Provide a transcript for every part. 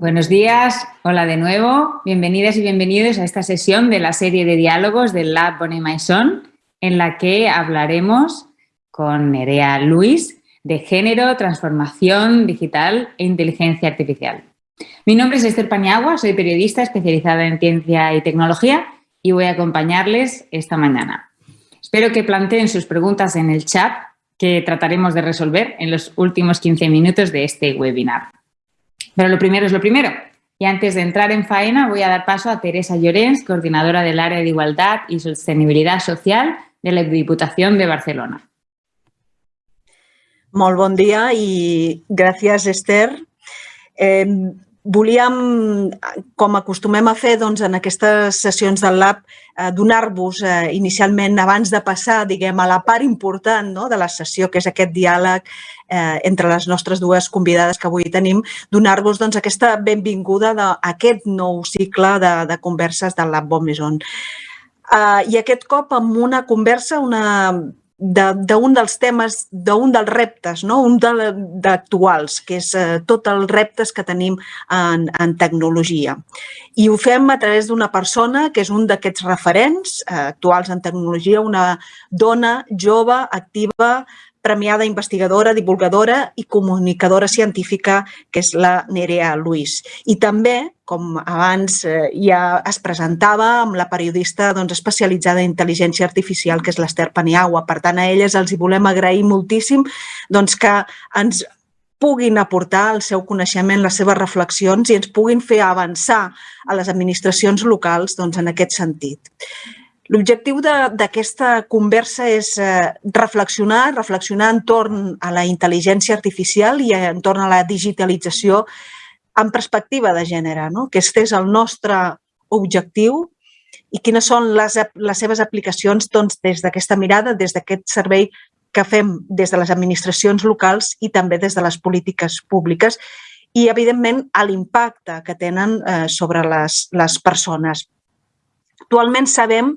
Buenos días, hola de nuevo, bienvenidas y bienvenidos a esta sesión de la serie de diálogos del Lab Bonnet Maison, en la que hablaremos con Nerea Luis de género, transformación digital e inteligencia artificial. Mi nombre es Esther Paniagua, soy periodista especializada en ciencia y tecnología y voy a acompañarles esta mañana. Espero que planteen sus preguntas en el chat que trataremos de resolver en los últimos 15 minutos de este webinar. Pero lo primero es lo primero. Y antes de entrar en faena voy a dar paso a Teresa Llorens, coordinadora del área de Igualdad y Sostenibilidad Social de la Diputación de Barcelona. Molt bon dia i gràcies, Esther. Eh, volíem, com acostumem a fer doncs, en aquestes sessions del Lab, eh, donar-vos eh, inicialment, abans de passar diguem, a la part important no, de la sessió, que és aquest diàleg eh, entre les nostres dues convidades que avui tenim, donar-vos doncs, aquesta benvinguda d'aquest nou cicle de, de converses del Lab Bon Maison. Uh, I aquest cop amb una conversa, una d'un dels temes, d'un dels reptes, no? un d'actuals, que és eh, tots els reptes que tenim en, en tecnologia. I ho fem a través d'una persona que és un d'aquests referents eh, actuals en tecnologia, una dona jove, activa, premiada investigadora, divulgadora i comunicadora científica, que és la Nerea Luis. I també, com abans eh, ja es presentava, amb la periodista doncs, especialitzada en intel·ligència artificial, que és l'Ester Paniagua. Per tant, a elles els hi volem agrair moltíssim doncs, que ens puguin aportar el seu coneixement, les seves reflexions i ens puguin fer avançar a les administracions locals doncs, en aquest sentit. L'objectiu d'aquesta conversa és eh, reflexionar, reflexionar entorn a la intel·ligència artificial i entorn a la digitalització en perspectiva de gènere, no? que aquest és el nostre objectiu i quines són les, les seves aplicacions doncs, des d'aquesta mirada, des d'aquest servei que fem des de les administracions locals i també des de les polítiques públiques i, evidentment, a l'impacte que tenen eh, sobre les, les persones. Actualment sabem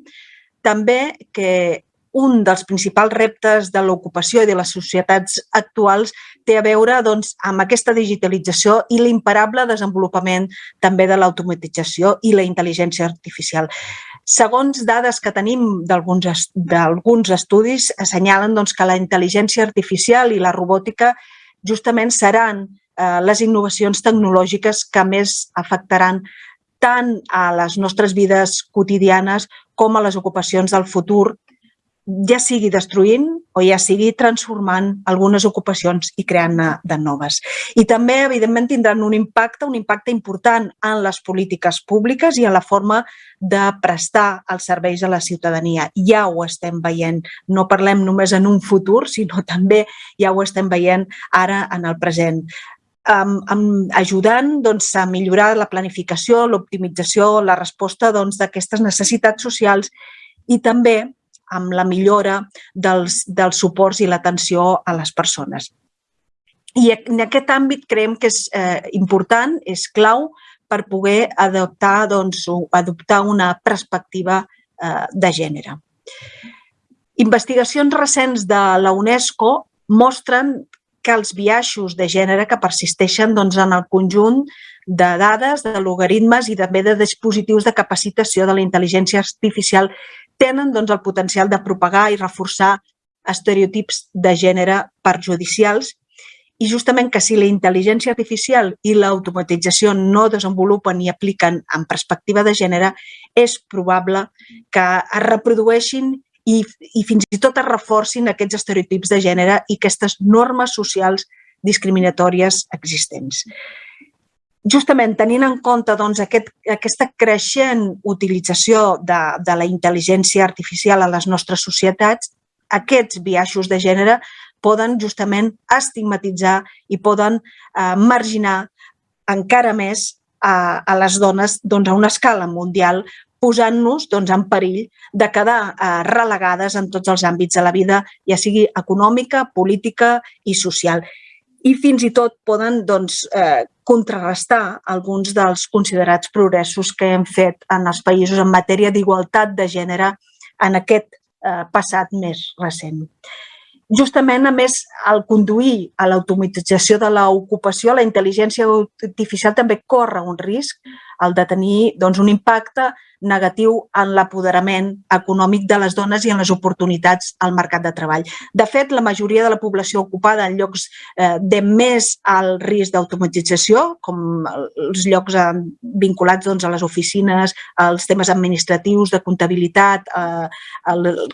també que un dels principals reptes de l'ocupació i de les societats actuals té a veure doncs, amb aquesta digitalització i l'imparable desenvolupament també de l'automatització i la intel·ligència artificial. Segons dades que tenim d'alguns estudis, assenyalen doncs, que la intel·ligència artificial i la robòtica justament seran eh, les innovacions tecnològiques que més afectaran tant a les nostres vides quotidianes com a les ocupacions del futur, ja sigui destruint o ja sigui transformant algunes ocupacions i creant de noves. I també, evidentment, tindran un impacte, un impacte important en les polítiques públiques i en la forma de prestar els serveis a la ciutadania. Ja ho estem veient, no parlem només en un futur, sinó també ja ho estem veient ara en el present um, um, ajudant doncs, a millorar la planificació, l'optimització, la resposta doncs, d'aquestes doncs, necessitats socials i també amb la millora dels, dels suports i l'atenció a les persones. I en aquest àmbit creiem que és eh, important, és clau per poder adoptar, doncs, adoptar una perspectiva eh, de gènere. Investigacions recents de la UNESCO mostren que els biaixos de gènere que persisteixen doncs, en el conjunt de dades, de logaritmes i també de dispositius de capacitació de la intel·ligència artificial tenen doncs, el potencial de propagar i reforçar estereotips de gènere perjudicials. I justament que si la intel·ligència artificial i l'automatització no desenvolupen i apliquen en perspectiva de gènere, és probable que es reprodueixin i, i fins i tot es reforcin aquests estereotips de gènere i aquestes normes socials discriminatòries existents. Justament tenint en compte doncs, aquest, aquesta creixent utilització de, de la intel·ligència artificial a les nostres societats, aquests biaixos de gènere poden justament estigmatitzar i poden eh, marginar encara més a, a les dones doncs, a una escala mundial posant-nos doncs, en perill de quedar eh, relegades en tots els àmbits de la vida, ja sigui econòmica, política i social. I fins i tot poden doncs, eh, contrarrestar alguns dels considerats progressos que hem fet en els països en matèria d'igualtat de gènere en aquest eh, passat més recent. Justament, a més, al conduir a l'automatització de l'ocupació, la intel·ligència artificial també corre un risc el de tenir doncs, un impacte negatiu en l'apoderament econòmic de les dones i en les oportunitats al mercat de treball. De fet, la majoria de la població ocupada en llocs eh, de més alt risc d'automatització, com els llocs eh, vinculats doncs, a les oficines, als temes administratius, de comptabilitat, eh,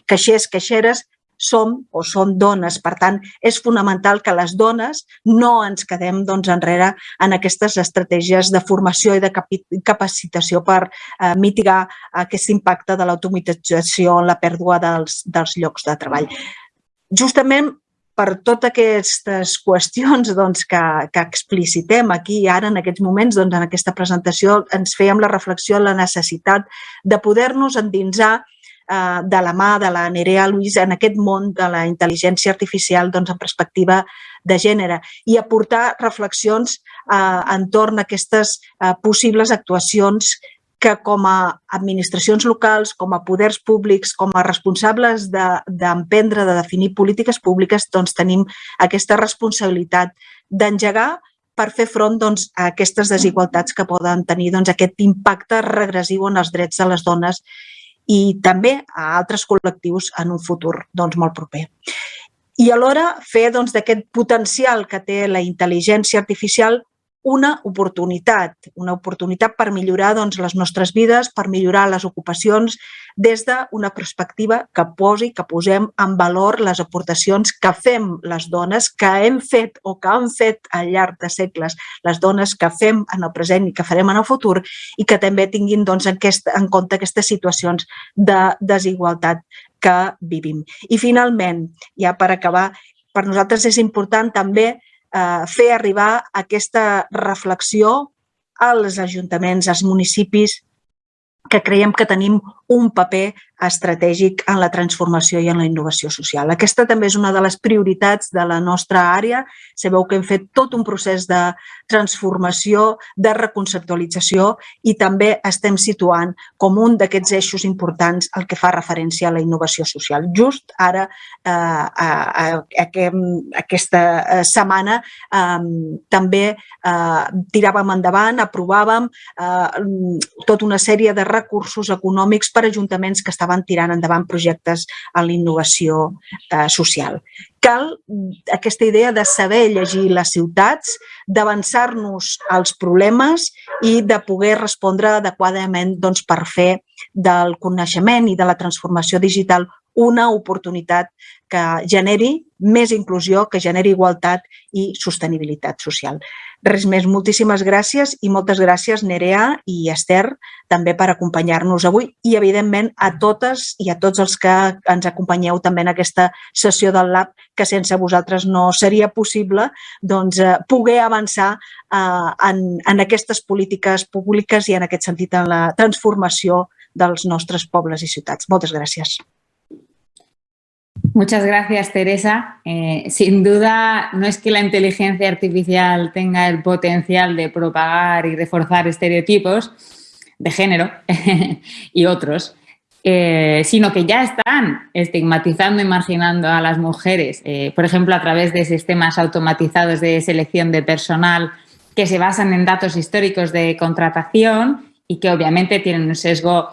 caixers, caixeres, som o són dones. Per tant, és fonamental que les dones no ens quedem doncs, enrere en aquestes estratègies de formació i de capacitació per eh, mitigar aquest impacte de l'automatització en la pèrdua dels, dels llocs de treball. Justament per totes aquestes qüestions doncs, que, que explicitem aquí ara en aquests moments, doncs, en aquesta presentació, ens fèiem la reflexió en la necessitat de poder-nos endinsar eh, de la mà de la Nerea Luis en aquest món de la intel·ligència artificial doncs, en perspectiva de gènere i aportar reflexions eh, entorn a aquestes eh, possibles actuacions que com a administracions locals, com a poders públics, com a responsables d'emprendre, de, de definir polítiques públiques, doncs tenim aquesta responsabilitat d'engegar per fer front doncs, a aquestes desigualtats que poden tenir doncs, aquest impacte regressiu en els drets de les dones i també a altres col·lectius en un futur doncs, molt proper. I alhora fer doncs, d'aquest doncs, potencial que té la intel·ligència artificial una oportunitat, una oportunitat per millorar doncs, les nostres vides, per millorar les ocupacions des d'una perspectiva que posi, que posem en valor les aportacions que fem les dones, que hem fet o que han fet al llarg de segles les dones que fem en el present i que farem en el futur i que també tinguin doncs, aquest, en compte aquestes situacions de desigualtat que vivim. I finalment, ja per acabar, per nosaltres és important també eh, fer arribar aquesta reflexió als ajuntaments, als municipis, que creiem que tenim un paper estratègic en la transformació i en la innovació social. Aquesta també és una de les prioritats de la nostra àrea. Sabeu que hem fet tot un procés de transformació, de reconceptualització i també estem situant com un d'aquests eixos importants el que fa referència a la innovació social. Just ara, eh, a, a, a, aquesta eh, setmana, eh, també eh, tiràvem endavant, aprovàvem eh, tota una sèrie de recursos econòmics per ajuntaments que estaven tirant endavant projectes en l'innovació eh, social. Cal aquesta idea de saber llegir les ciutats, d'avançar-nos als problemes i de poder respondre adequadament doncs, per fer del coneixement i de la transformació digital una oportunitat que generi més inclusió, que generi igualtat i sostenibilitat social. Res més, moltíssimes gràcies i moltes gràcies Nerea i Esther també per acompanyar-nos avui i evidentment a totes i a tots els que ens acompanyeu també en aquesta sessió del Lab que sense vosaltres no seria possible doncs, eh, poder avançar eh, en, en aquestes polítiques públiques i en aquest sentit en la transformació dels nostres pobles i ciutats. Moltes gràcies. Muchas gracias, Teresa. Eh, sin duda, no es que la inteligencia artificial tenga el potencial de propagar y reforzar estereotipos de género y otros, eh, sino que ya están estigmatizando y marginando a las mujeres, eh, por ejemplo, a través de sistemas automatizados de selección de personal que se basan en datos históricos de contratación y que obviamente tienen un sesgo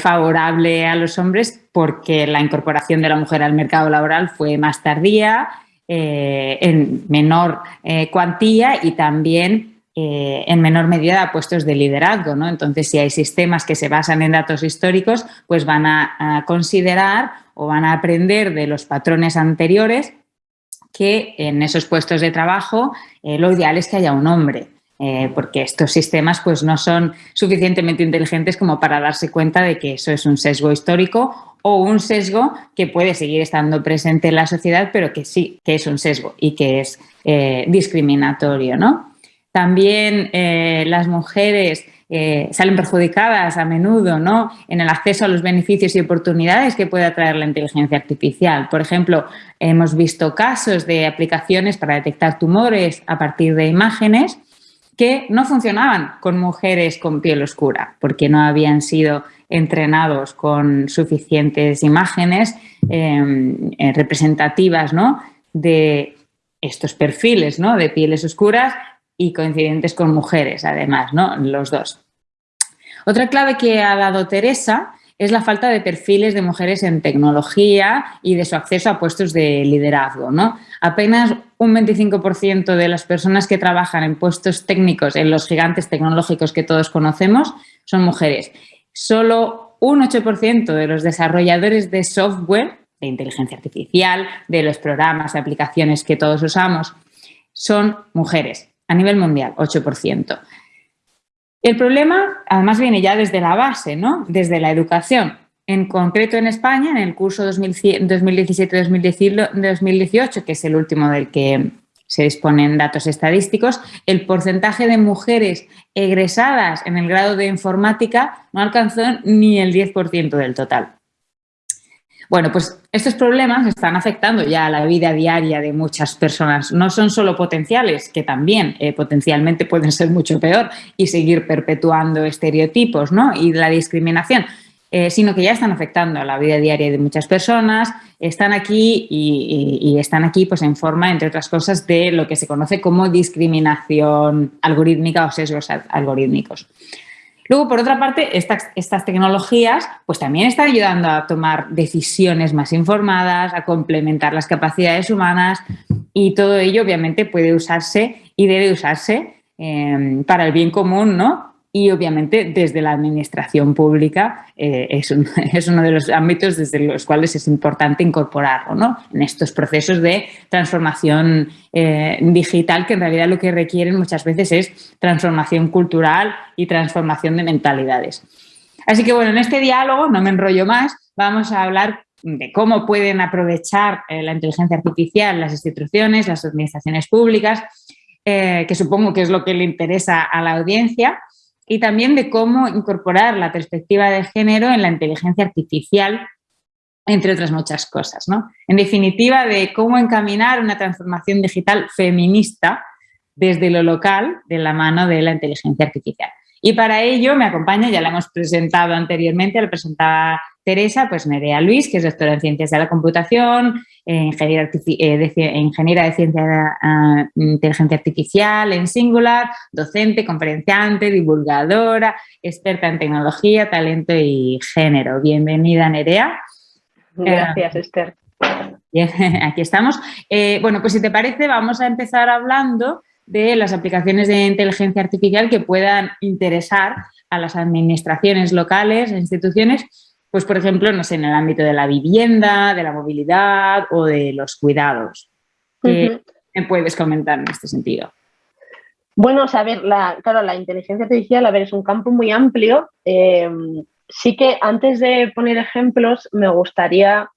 favorable a los hombres porque la incorporación de la mujer al mercado laboral fue más tardía, eh, en menor eh, cuantía y también en menor medida a puestos de liderazgo. Entonces, si hay sistemas que se basan en datos históricos, pues van a, considerar o van a aprender de los patrones anteriores que en esos puestos de trabajo lo ideal es que haya un hombre. Eh, porque estos sistemas pues, no son suficientemente inteligentes como para darse cuenta de que eso es un sesgo histórico o un sesgo que puede seguir estando presente en la sociedad, pero que sí, que es un sesgo y que es eh, discriminatorio. ¿no? También eh, las mujeres salen perjudicadas a menudo ¿no? en el acceso a los beneficios y oportunidades que puede atraer la inteligencia artificial. Por ejemplo, hemos visto casos de aplicaciones para detectar tumores a partir de imágenes que no funcionaban con mujeres con piel oscura porque no habían sido entrenados con suficientes imágenes em, eh, representativas ¿no? de estos perfiles ¿no? de pieles oscuras y coincidentes con mujeres, además, ¿no? los dos. Otra clave que ha dado Teresa es la falta de perfiles de mujeres en tecnología y de su acceso a puestos de liderazgo. ¿no? Apenas un 25% de las personas que trabajan en puestos técnicos en los gigantes tecnológicos que todos conocemos son mujeres. Solo un 8% de los desarrolladores de software, de inteligencia artificial, de los programas, de aplicaciones que todos usamos, son mujeres a nivel mundial, 8%. El problema, además, viene ya desde la base, ¿no? desde la educación. En concreto en España, en el curso 2017-2018, que es el último del que se disponen datos estadísticos, el porcentaje de mujeres egresadas en el grado de informática no alcanzó ni el 10% del total. Bueno, pues estos problemas están afectando ya a la vida diaria de muchas personas. No son solo potenciales, que también eh, potencialmente pueden ser mucho peor y seguir perpetuando estereotipos ¿no? y la discriminación, eh, sino que ya están afectando a la vida diaria de muchas personas, están aquí y, están aquí pues, en forma, entre otras cosas, de lo que se conoce como discriminación algorítmica o sesgos algorítmicos. Luego, por otra parte, estas, tecnologías pues también están ayudando a tomar decisiones más informadas, a complementar las capacidades humanas y todo ello obviamente puede usarse y debe usarse eh, para el bien común, ¿no? Y obviamente desde la administración pública eh, es, uno de los ámbitos desde los cuales es importante incorporarlo ¿no? en estos procesos de transformación eh, digital que en realidad lo que requieren muchas veces es transformación cultural y transformación de mentalidades. Así que bueno, en este diálogo, no me enrollo más, vamos a hablar de cómo pueden aprovechar eh, la inteligencia artificial las instituciones, las administraciones públicas, que supongo que es lo que le interesa a la audiencia, y también de cómo incorporar la perspectiva de género en la inteligencia artificial, entre otras muchas cosas. ¿no? En definitiva, de cómo encaminar una transformación digital feminista desde lo local de la mano de la inteligencia artificial. Y para ello me acompaña, ya la hemos presentado anteriormente, la presentaba Teresa, pues Nerea Luis, que es doctora en Ciencias de la Computación, ingeniera, eh, de, ingeniera de Ciencia de ah, Inteligencia Artificial en Singular, docente, conferenciante, divulgadora, experta en tecnología, talento y género. Bienvenida, Nerea. Gracias, Esther. aquí estamos. Eh, bueno, pues si te parece, vamos a empezar hablando de las aplicaciones de inteligencia artificial que puedan interesar a las administraciones locales, e instituciones, pues por ejemplo, no sé, en el ámbito de la vivienda, de la movilidad o de los cuidados. ¿Qué me puedes comentar en este sentido? Bueno, a ver, la, claro, la inteligencia artificial, a ver, es un campo muy amplio. Em, sí que antes de poner ejemplos, me gustaría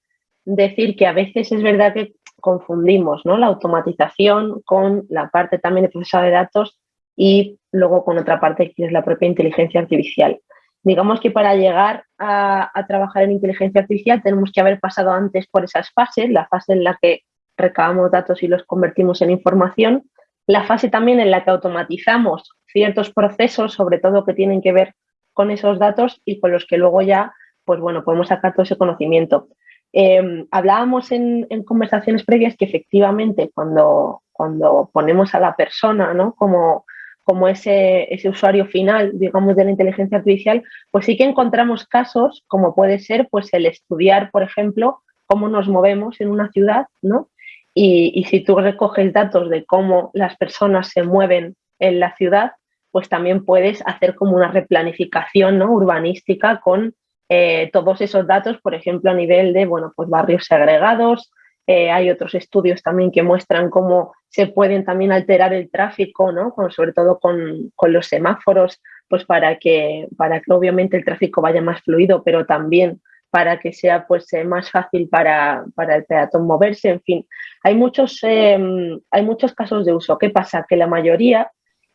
decir que a veces es verdad que confundimos ¿no? la automatización con la parte también de procesado de datos y luego con otra parte que es la propia inteligencia artificial. Digamos que para llegar a, trabajar en inteligencia artificial tenemos que haber pasado antes por esas fases, la fase en la que recabamos datos y los convertimos en información, la fase también en la que automatizamos ciertos procesos, sobre todo que tienen que ver con esos datos y con los que luego ya pues bueno, podemos sacar todo ese conocimiento. Em, hablábamos en, conversaciones previas que efectivamente cuando, cuando ponemos a la persona ¿no? como, como ese, ese, usuario final, digamos, de la inteligencia artificial, pues sí que encontramos casos como puede ser pues el estudiar, por ejemplo, cómo nos movemos en una ciudad, ¿no? Y, y si tú recoges datos de cómo las personas se mueven en la ciudad, pues también puedes hacer como una replanificación ¿no? urbanística con eh, todos esos datos, por ejemplo, a nivel de bueno, pues barrios segregados. Eh, hay otros estudios también que muestran cómo se pueden también alterar el tráfico, ¿no? sobre todo con, los semáforos, pues para que, para que obviamente el tráfico vaya más fluido, pero también para que sea pues, eh, más fácil para, el peatón moverse, en fin. Hay muchos, hay muchos casos de uso. ¿Qué pasa? Que la mayoría,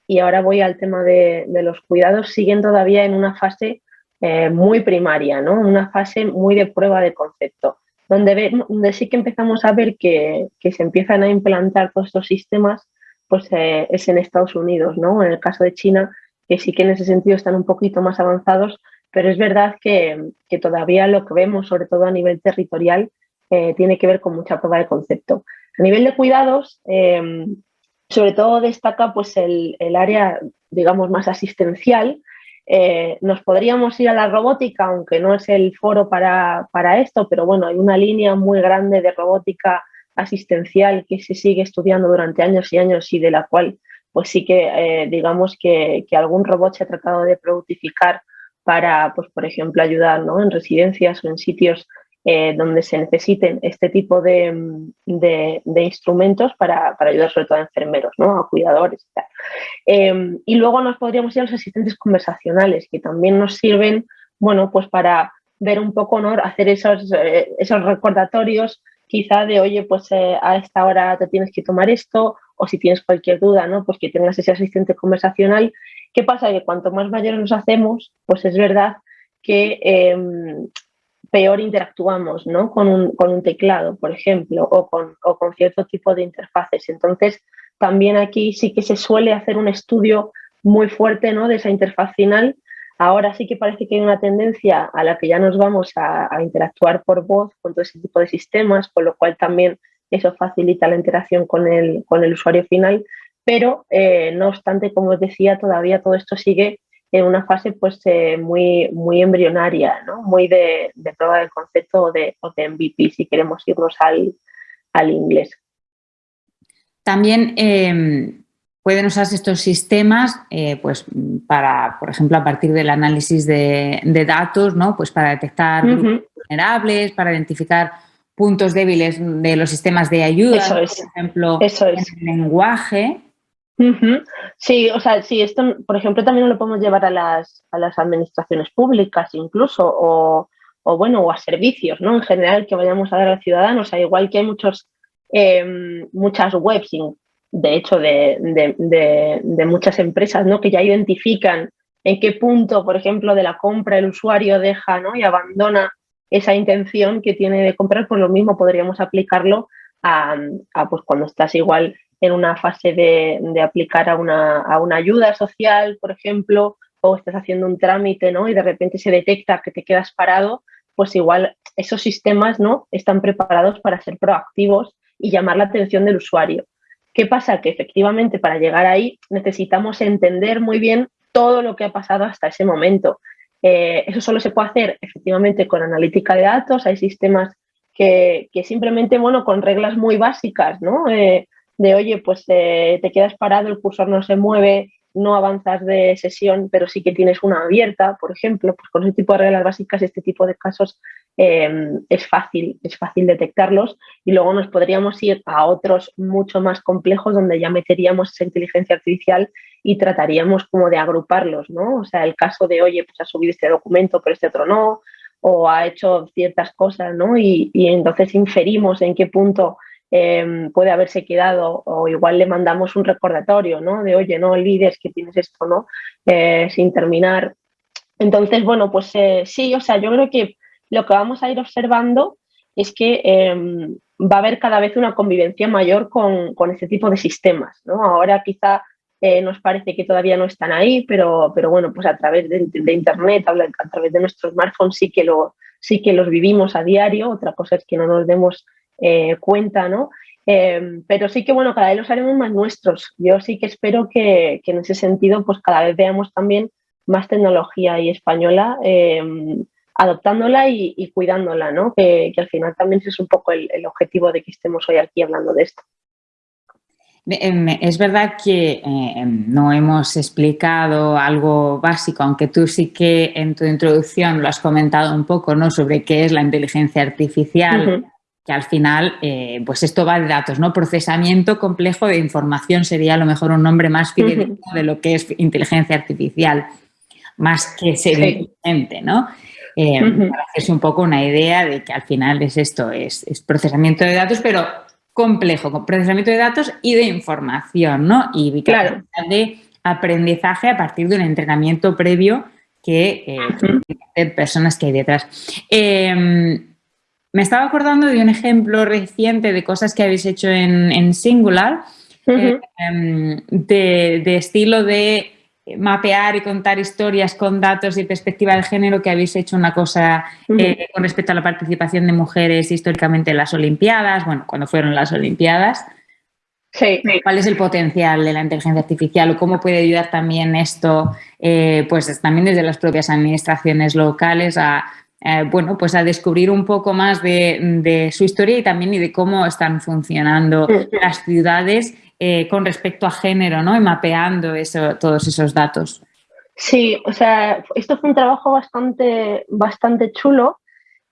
y ahora voy al tema de, de los cuidados, siguen todavía en una fase eh, muy primaria, ¿no? una fase muy de prueba de concepto, donde, sí que empezamos a ver que, que, se empiezan a implantar todos estos sistemas, pues eh, es en Estados Unidos, ¿no? en el caso de China, que sí que en ese sentido están un poquito más avanzados, pero es verdad que, todavía lo que vemos, sobre todo a nivel territorial, eh, tiene que ver con mucha prueba de concepto. A nivel de cuidados, eh, sobre todo destaca pues, el, área, digamos, más asistencial. Eh, nos podríamos ir a la robótica, aunque no es el foro para, para esto, pero bueno, hay una línea muy grande de robótica asistencial que se sigue estudiando durante años y años y de la cual pues sí que eh, digamos que, algún robot se ha tratado de productificar para, pues, por ejemplo, ayudar en residencias o en sitios eh, donde se necesiten este tipo de, instrumentos para, ayudar sobre todo a enfermeros, ¿no? a cuidadores y tal. Em, y luego nos podríamos ir a los asistentes conversacionales, que también nos sirven bueno, pues para ver un poco, ¿no? hacer esos, eh, esos recordatorios quizá de, oye, pues a esta hora te tienes que tomar esto o si tienes cualquier duda, ¿no? Pues que tengas ese asistente conversacional. ¿Qué pasa? Que cuanto más mayores nos hacemos, pues es verdad que em, peor interactuamos, ¿no? Con un, teclado, por ejemplo, o con, con cierto tipo de interfaces. Entonces, también aquí sí que se suele hacer un estudio muy fuerte, ¿no? De esa interfaz final. Ahora sí que parece que hay una tendencia a la que ya nos vamos a, a interactuar por voz con todo ese tipo de sistemas, con lo cual también eso facilita la interacción con el, con el usuario final, pero eh, no obstante, como os decía, todavía todo esto sigue en una fase pues eh, muy, muy embrionaria, ¿no? muy de, prueba del concepto o de, MVP, si queremos irnos al, inglés. También em, pueden usarse estos sistemas eh, pues, para, por ejemplo, a partir del análisis de, datos, ¿no? pues para detectar vulnerables, para identificar puntos débiles de los sistemas de ayuda, por ejemplo, eso es. el lenguaje. Sí, o sea, sí, esto, por ejemplo, también lo podemos llevar a las, a las administraciones públicas incluso, o, o, bueno, o a servicios, ¿no? En general, que vayamos a dar a los ciudadanos. O sea, igual que hay muchos, em, muchas webs, de hecho, de, de, muchas empresas, ¿no? Que ya identifican en qué punto, por ejemplo, de la compra el usuario deja, ¿no? Y abandona esa intención que tiene de comprar, pues lo mismo podríamos aplicarlo a, pues cuando estás igual en una fase de, aplicar a una, a una, ayuda social, por ejemplo, o estás haciendo un trámite ¿no? y de repente se detecta que te quedas parado, pues igual esos sistemas ¿no? están preparados para ser proactivos y llamar la atención del usuario. ¿Qué pasa? Que efectivamente para llegar ahí necesitamos entender muy bien todo lo que ha pasado hasta ese momento eh, eso solo se puede hacer efectivamente con analítica de datos, hay sistemas que, simplemente, bueno, con reglas muy básicas, ¿no? Eh, de, oye, pues eh, te quedas parado, el cursor no se mueve, no avanzas de sesión, pero sí que tienes una abierta, por ejemplo, pues con ese tipo de reglas básicas, este tipo de casos em, es, fácil, es fácil detectarlos y luego nos podríamos ir a otros mucho más complejos donde ya meteríamos esa inteligencia artificial y trataríamos como de agruparlos, ¿no? O sea, el caso de, oye, pues ha subido este documento, pero este otro no, o ha hecho ciertas cosas, ¿no? Y, y entonces inferimos en qué punto Em, puede haberse quedado o igual le mandamos un recordatorio, ¿no? De, oye, no olvides que tienes esto, ¿no? Eh, sin terminar. Entonces, bueno, pues eh, sí, o sea, yo creo que lo que vamos a ir observando es que em, va a haber cada vez una convivencia mayor con, con este tipo de sistemas, ¿no? Ahora quizá eh, nos parece que todavía no están ahí, pero, pero bueno, pues a través de, Internet, a, través de nuestros smartphones sí que, lo, sí que los vivimos a diario. Otra cosa es que no nos demos eh, cuenta, ¿no? Em, pero sí que, bueno, cada vez los haremos más nuestros. Yo sí que espero que, en ese sentido, pues cada vez veamos también más tecnología y española em, adoptándola y, cuidándola, ¿no? Que, al final también es un poco el, objetivo de que estemos hoy aquí hablando de esto. Em, es verdad que no hemos explicado algo básico, aunque tú sí que en tu introducción lo has comentado un poco, ¿no? Sobre qué es la inteligencia artificial que al final, eh, pues esto va de datos, ¿no? Procesamiento complejo de información sería a lo mejor un nombre más fidedigno de lo que es inteligencia artificial, más que ser inteligente, ¿no? Eh, para hacerse un poco una idea de que al final es esto, es, procesamiento de datos, pero complejo, con procesamiento de datos y de información, ¿no? Y claro. de aprendizaje a partir de un entrenamiento previo que eh, personas que hay detrás. Me estaba acordando de un ejemplo reciente de cosas que habéis hecho en, Singular, eh, em, de, estilo de mapear y contar historias con datos y perspectiva de género que habéis hecho una cosa eh, con respecto a la participación de mujeres históricamente en las Olimpiadas, bueno, cuando fueron las Olimpiadas. Sí. ¿Cuál es el potencial de la inteligencia artificial o cómo puede ayudar también esto, eh, pues también desde las propias administraciones locales a, eh, bueno, pues a descubrir un poco más de, su historia y también y de cómo están funcionando las ciudades eh, con respecto a género, ¿no? Y mapeando eso, todos esos datos. Sí, o sea, esto fue un trabajo bastante, bastante chulo,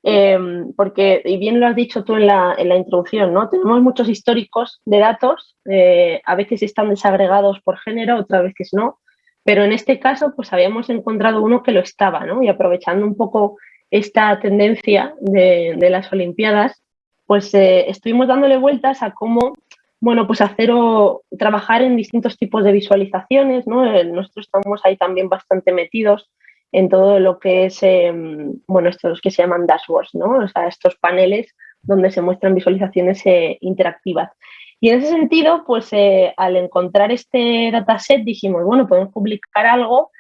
em, porque, y bien lo has dicho tú en la, en la introducción, ¿no? Tenemos muchos históricos de datos, eh, a veces están desagregados por género, otras veces no, pero en este caso, pues habíamos encontrado uno que lo estaba, ¿no? Y aprovechando un poco esta tendencia de, las Olimpiadas, pues eh, estuvimos dándole vueltas a cómo, bueno, pues hacer o trabajar en distintos tipos de visualizaciones, ¿no? Eh, nosotros estamos ahí también bastante metidos en todo lo que es, em, bueno, estos que se llaman dashboards, ¿no? O sea, estos paneles donde se muestran visualizaciones eh, interactivas. Y en ese sentido, pues al encontrar este dataset dijimos, bueno, podemos publicar algo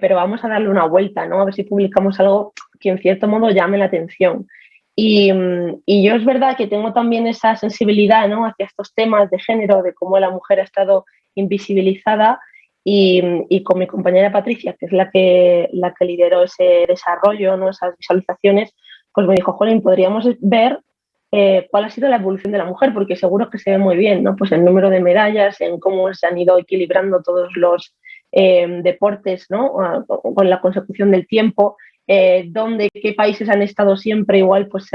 pero vamos a darle una vuelta, ¿no? A ver si publicamos algo que en cierto modo llame la atención. Y, mm, yo es verdad que tengo también esa sensibilidad ¿no? hacia estos temas de género, de cómo la mujer ha estado invisibilizada y, con mi compañera Patricia, que es la que, la que lideró ese desarrollo, ¿no? esas visualizaciones, pues me dijo, Jolín, podríamos ver eh, cuál ha sido la evolución de la mujer, porque seguro que se ve muy bien, ¿no? Pues el número de medallas, en cómo se han ido equilibrando todos los eh, deportes, ¿no? Con la consecución del tiempo, eh, donde qué países han estado siempre igual pues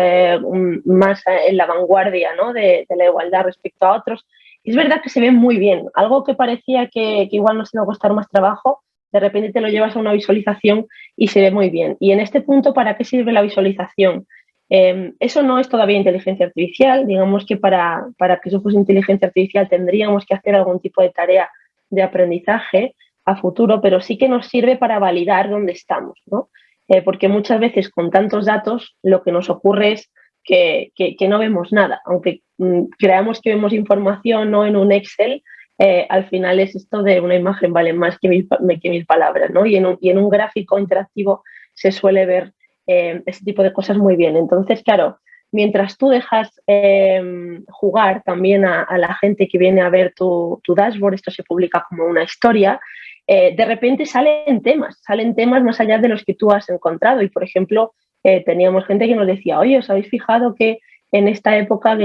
más en la vanguardia ¿no? de, la igualdad respecto a otros. Es verdad que se ve muy bien, algo que parecía que, que igual nos iba a costar más trabajo, de repente te lo llevas a una visualización y se ve muy bien. Y en este punto, ¿para qué sirve la visualización? Em, eso no es todavía inteligencia artificial, digamos que para, para, que eso fuese inteligencia artificial tendríamos que hacer algún tipo de tarea de aprendizaje a futuro, pero sí que nos sirve para validar dónde estamos, ¿no? Eh, porque muchas veces con tantos datos lo que nos ocurre es que, que, no vemos nada, aunque mm, creamos que vemos información no en un Excel, eh, al final es esto de una imagen vale más que mil, palabras, ¿no? Y en, un, y en un gráfico interactivo se suele ver eh, ese tipo de cosas muy bien. Entonces, claro, mientras tú dejas em, jugar también a, la gente que viene a ver tu, dashboard, esto se publica como una historia, eh, de repente salen temas, salen temas más allá de los que tú has encontrado. Y, por ejemplo, eh, teníamos gente que nos decía, oye, ¿os habéis fijado que en esta época,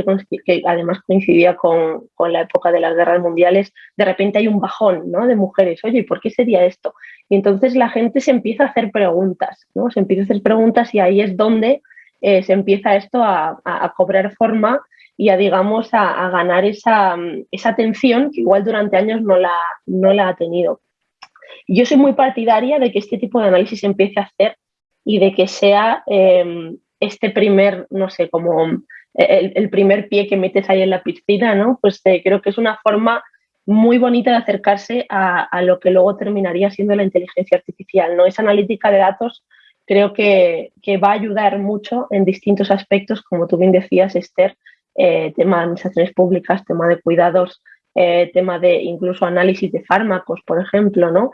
que, además coincidía con, la época de las guerras mundiales, de repente hay un bajón ¿no? de mujeres. Oye, ¿y por qué sería esto? Y entonces la gente se empieza a hacer preguntas, ¿no? Se empieza a hacer preguntas y ahí es donde eh, se empieza esto a, cobrar forma y a, digamos, a, ganar esa, esa, atención que igual durante años no la, no la ha tenido. Yo soy muy partidaria de que este tipo de análisis se empiece a hacer y de que sea em, este primer, no sé, como el, primer pie que metes ahí en la piscina, ¿no? Pues eh, creo que es una forma muy bonita de acercarse a, lo que luego terminaría siendo la inteligencia artificial, ¿no? Esa analítica de datos creo que, va a ayudar mucho en distintos aspectos, como tú bien decías, Esther, eh, tema de administraciones públicas, tema de cuidados, eh, tema de incluso análisis de fármacos, por ejemplo, ¿no?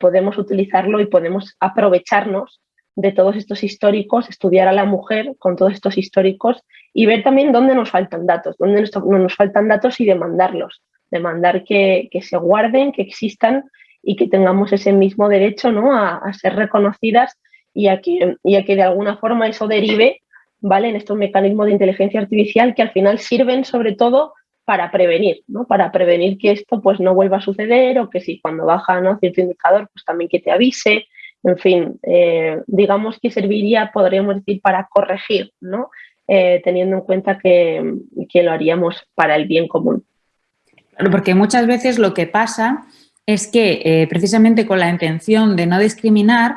podemos utilizarlo y podemos aprovecharnos de todos estos históricos, estudiar a la mujer con todos estos históricos y ver también dónde nos faltan datos, dónde nos, nos faltan datos y demandarlos, demandar que, se guarden, que existan y que tengamos ese mismo derecho ¿no? a, ser reconocidas y a, que, y a que de alguna forma eso derive ¿vale? en estos mecanismos de inteligencia artificial que al final sirven sobre todo para prevenir, ¿no? para prevenir que esto pues, no vuelva a suceder o que si cuando baja ¿no? cierto indicador, pues también que te avise, en fin, eh, digamos que serviría, podríamos decir, para corregir, ¿no? Eh, teniendo en cuenta que, lo haríamos para el bien común. porque muchas veces lo que pasa es que eh, precisamente con la intención de no discriminar,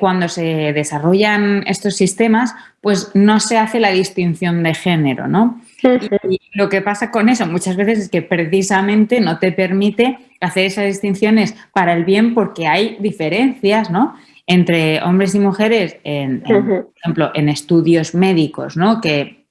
cuando se desarrollan estos sistemas, pues no se hace la distinción de género, ¿no? Y lo que pasa con eso muchas veces es que precisamente no te permite hacer esas distinciones para el bien porque hay diferencias, ¿no? Entre hombres y mujeres, en, por ejemplo, en estudios médicos, ¿no? Que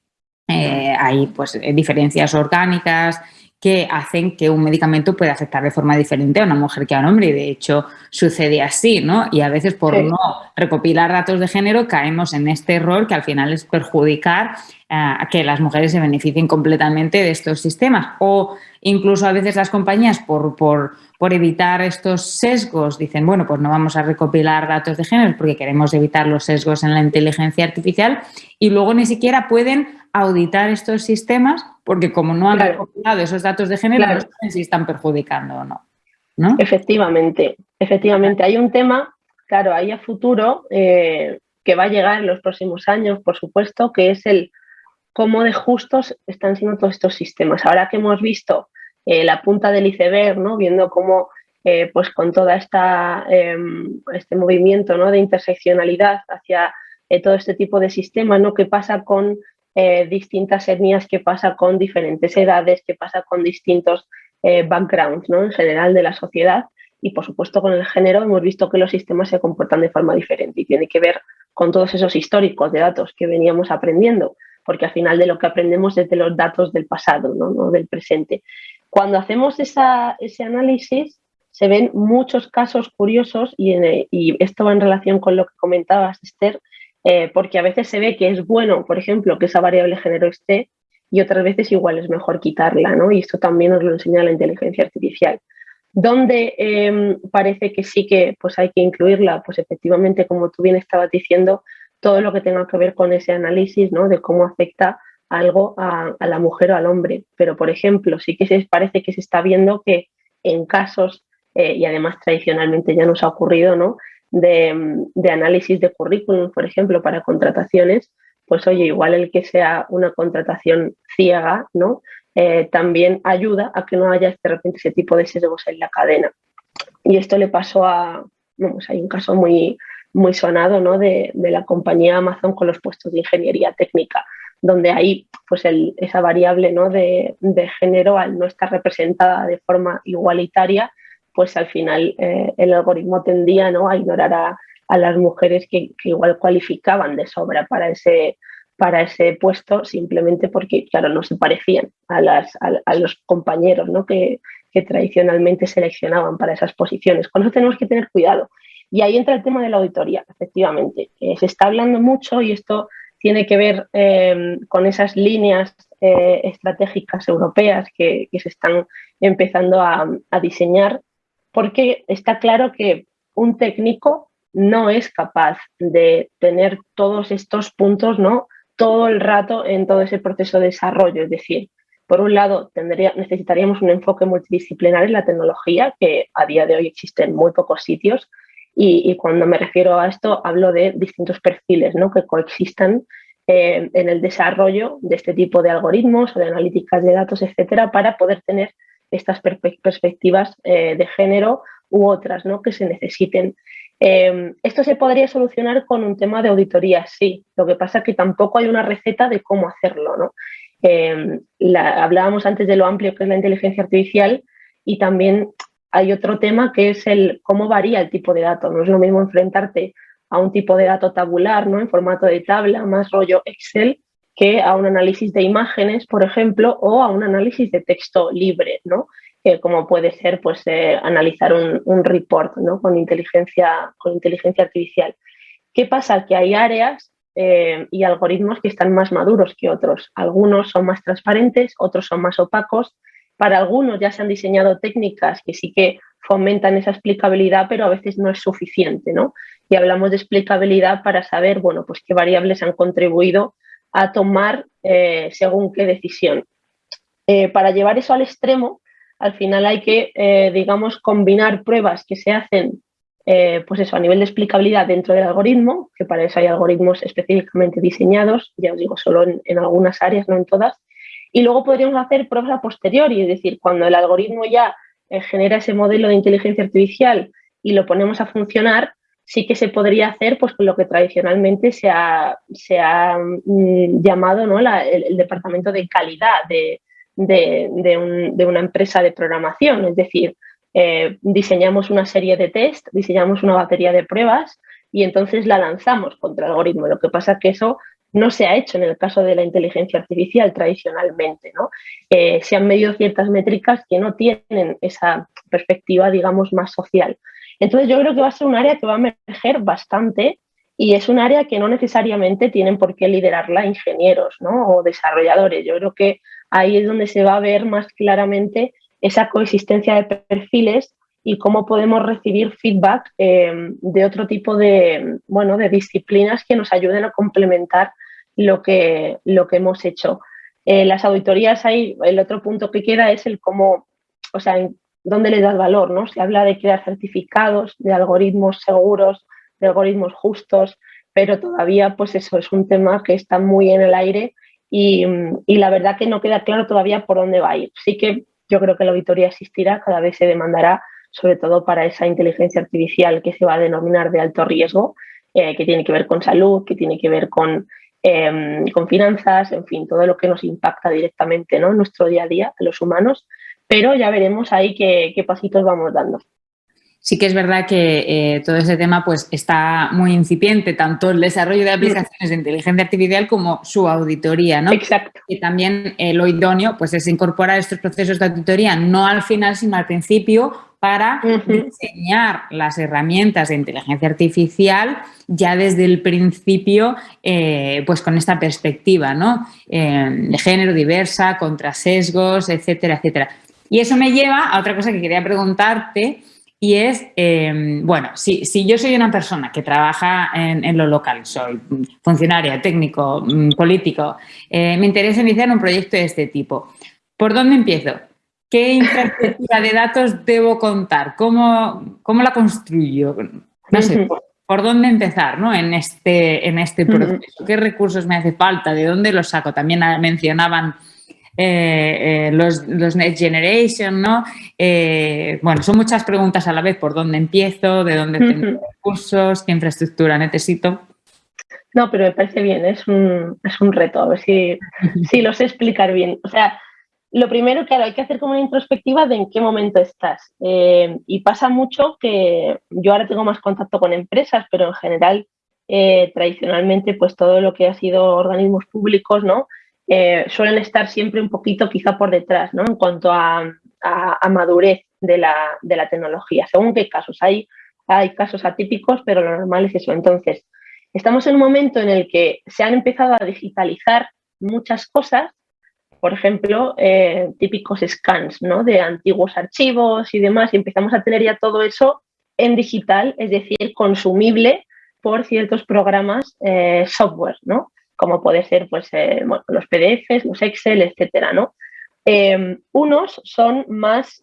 eh, hay pues diferencias orgánicas que hacen que un medicamento pueda afectar de forma diferente a una mujer que a un hombre y de hecho sucede así, ¿no? Y a veces por no recopilar datos de género caemos en este error que al final es perjudicar a que las mujeres se beneficien completamente de estos sistemas o incluso a veces las compañías por, por, por evitar estos sesgos dicen, bueno, pues no vamos a recopilar datos de género porque queremos evitar los sesgos en la inteligencia artificial y luego ni siquiera pueden auditar estos sistemas porque como no han recopilado esos datos de género, no saben si están perjudicando o no. ¿no? Efectivamente, efectivamente. Hay un tema, claro, ahí a futuro eh, que va a llegar en los próximos años, por supuesto, que es el cómo de justos están siendo todos estos sistemas. Ahora que hemos visto eh, la punta del iceberg, ¿no? viendo cómo eh, pues con toda esta em, este movimiento ¿no? de interseccionalidad hacia todo este tipo de sistemas, ¿no? ¿Qué pasa con eh, distintas etnias, qué pasa con diferentes edades, qué pasa con distintos eh, backgrounds ¿no? en general de la sociedad. Y por supuesto con el género hemos visto que los sistemas se comportan de forma diferente y tiene que ver con todos esos históricos de datos que veníamos aprendiendo, porque al final de lo que aprendemos es de los datos del pasado, no, del presente. Cuando hacemos ese análisis se ven muchos casos curiosos y, esto va en relación con lo que comentabas, Esther, eh, porque a veces se ve que es bueno, por ejemplo, que esa variable género esté y otras veces igual es mejor quitarla, ¿no? Y esto también nos lo enseña la inteligencia artificial. ¿Dónde em, parece que sí que pues hay que incluirla? Pues efectivamente, como tú bien estabas diciendo, todo lo que tenga que ver con ese análisis ¿no? de cómo afecta algo a, la mujer o al hombre. Pero, por ejemplo, sí que se parece que se está viendo que en casos, eh, y además tradicionalmente ya nos ha ocurrido, ¿no? de, análisis de currículum, por ejemplo, para contrataciones, pues oye, igual el que sea una contratación ciega, ¿no? Eh, también ayuda a que no haya de repente ese tipo de sesgos en la cadena. Y esto le pasó a, vamos, hay un caso muy, muy sonado ¿no? de, la compañía Amazon con los puestos de ingeniería técnica, donde ahí pues esa variable ¿no? de, de, género al no estar representada de forma igualitaria pues al final eh, el algoritmo tendía ¿no? a ignorar a, las mujeres que, igual cualificaban de sobra para ese, para ese puesto simplemente porque, claro, no se parecían a, las, a, los compañeros ¿no? que, tradicionalmente seleccionaban para esas posiciones. Con eso tenemos que tener cuidado. Y ahí entra el tema de la auditoría, efectivamente. Eh, se está hablando mucho y esto tiene que ver eh, con esas líneas estratégicas europeas que, se están empezando a, a diseñar porque está claro que un técnico no es capaz de tener todos estos puntos ¿no? todo el rato en todo ese proceso de desarrollo. Es decir, por un lado, tendría, necesitaríamos un enfoque multidisciplinar en la tecnología, que a día de hoy existe en muy pocos sitios, y, cuando me refiero a esto hablo de distintos perfiles ¿no? que coexistan eh, en el desarrollo de este tipo de algoritmos o de analíticas de datos, etcétera, para poder tener estas perspectivas eh, de género u otras ¿no? que se necesiten. Em, esto se podría solucionar con un tema de auditoría, sí. Lo que pasa es que tampoco hay una receta de cómo hacerlo. ¿no? Em, hablábamos antes de lo amplio que es la inteligencia artificial y también hay otro tema que es el cómo varía el tipo de dato. No es lo mismo enfrentarte a un tipo de dato tabular, ¿no? en formato de tabla, más rollo Excel, que a un análisis de imágenes, por ejemplo, o a un análisis de texto libre, ¿no? como puede ser pues, eh, analizar un, report ¿no? con, inteligencia, con inteligencia artificial. ¿Qué pasa? Que hay áreas eh, y algoritmos que están más maduros que otros. Algunos son más transparentes, otros son más opacos. Para algunos ya se han diseñado técnicas que sí que fomentan esa explicabilidad, pero a veces no es suficiente, ¿no? Y hablamos de explicabilidad para saber, bueno, pues qué variables han contribuido a tomar eh, según qué decisión. Eh, para llevar eso al extremo, al final hay que, eh, digamos, combinar pruebas que se hacen, pues eso, a nivel de explicabilidad dentro del algoritmo, que para eso hay algoritmos específicamente diseñados, ya os digo, solo en, algunas áreas, no en todas, y luego podríamos hacer pruebas a posteriori, es decir, cuando el algoritmo ya genera ese modelo de inteligencia artificial y lo ponemos a funcionar, sí que se podría hacer pues lo que tradicionalmente se ha, se ha mm, llamado ¿no? el, departamento de calidad de, de, una empresa de programación, es decir, eh, diseñamos una serie de test, diseñamos una batería de pruebas y entonces la lanzamos contra el algoritmo. Lo que pasa es que eso no se ha hecho en el caso de la inteligencia artificial tradicionalmente. ¿no? Eh, se han medido ciertas métricas que no tienen esa perspectiva, digamos, más social. Entonces yo creo que va a ser un área que va a emerger bastante y es un área que no necesariamente tienen por qué liderarla ingenieros ¿no? o desarrolladores. Yo creo que ahí es donde se va a ver más claramente esa coexistencia de perfiles y cómo podemos recibir feedback eh, de otro tipo de, bueno, de disciplinas que nos ayuden a complementar lo que, lo que hemos hecho. Eh, las auditorías, ahí, el otro punto que queda es el cómo, o sea, dónde le das valor, ¿no? Se habla de crear certificados, de algoritmos seguros, de algoritmos justos, pero todavía, pues eso es un tema que está muy en el aire y, y la verdad que no queda claro todavía por dónde va a ir. Sí que yo creo que la auditoría existirá, cada vez se demandará sobre todo para esa inteligencia artificial que se va a denominar de alto riesgo, eh, que tiene que ver con salud, que tiene que ver con, em, con finanzas, en fin, todo lo que nos impacta directamente ¿no? en nuestro día a día, a los humanos, pero ya veremos ahí qué, qué pasitos vamos dando. Sí que es verdad que eh, todo ese tema pues, está muy incipiente, tanto el desarrollo de aplicaciones de inteligencia artificial como su auditoría, ¿no? Exacto. Y también eh, lo idóneo pues, es incorporar estos procesos de auditoría no al final, sino al principio, para diseñar las herramientas de inteligencia artificial ya desde el principio, eh, pues con esta perspectiva, ¿no? de género diversa, contra sesgos, etcétera, etcétera. Y eso me lleva a otra cosa que quería preguntarte, y es, em, bueno, si, si, yo soy una persona que trabaja en, lo local, soy funcionaria, técnico, mm, político, eh, me interesa iniciar un proyecto de este tipo, ¿por dónde empiezo? ¿Qué infraestructura de datos debo contar? ¿Cómo, cómo la construyo? No sé, por, dónde empezar ¿no? en, este, en este proceso? ¿Qué recursos me hace falta? ¿De dónde los saco? También mencionaban eh, eh, los, Next Generation, ¿no? Eh, bueno, son muchas preguntas a la vez, ¿por dónde empiezo? ¿De dónde tengo recursos? ¿Qué infraestructura necesito? No, pero me parece bien, es un, es un reto, a ver si, si lo sé explicar bien. O sea, lo primero, claro, hay que hacer como una introspectiva de en qué momento estás. y pasa mucho que yo ahora tengo más contacto con empresas, pero en general, tradicionalmente, pues todo lo que ha sido organismos públicos, ¿no? Eh, suelen estar siempre un poquito quizá por detrás ¿no? en cuanto a, madurez de la, tecnología, según qué casos. Hay, hay casos atípicos, pero lo normal es eso. Entonces, estamos en un momento en el que se han empezado a digitalizar muchas cosas, por ejemplo, eh, típicos scans ¿no? de antiguos archivos y demás, y empezamos a tener ya todo eso en digital, es decir, consumible por ciertos programas eh, software, ¿no? como puede ser pues, eh, los PDFs, los Excel, etcétera, ¿no? Em, unos son más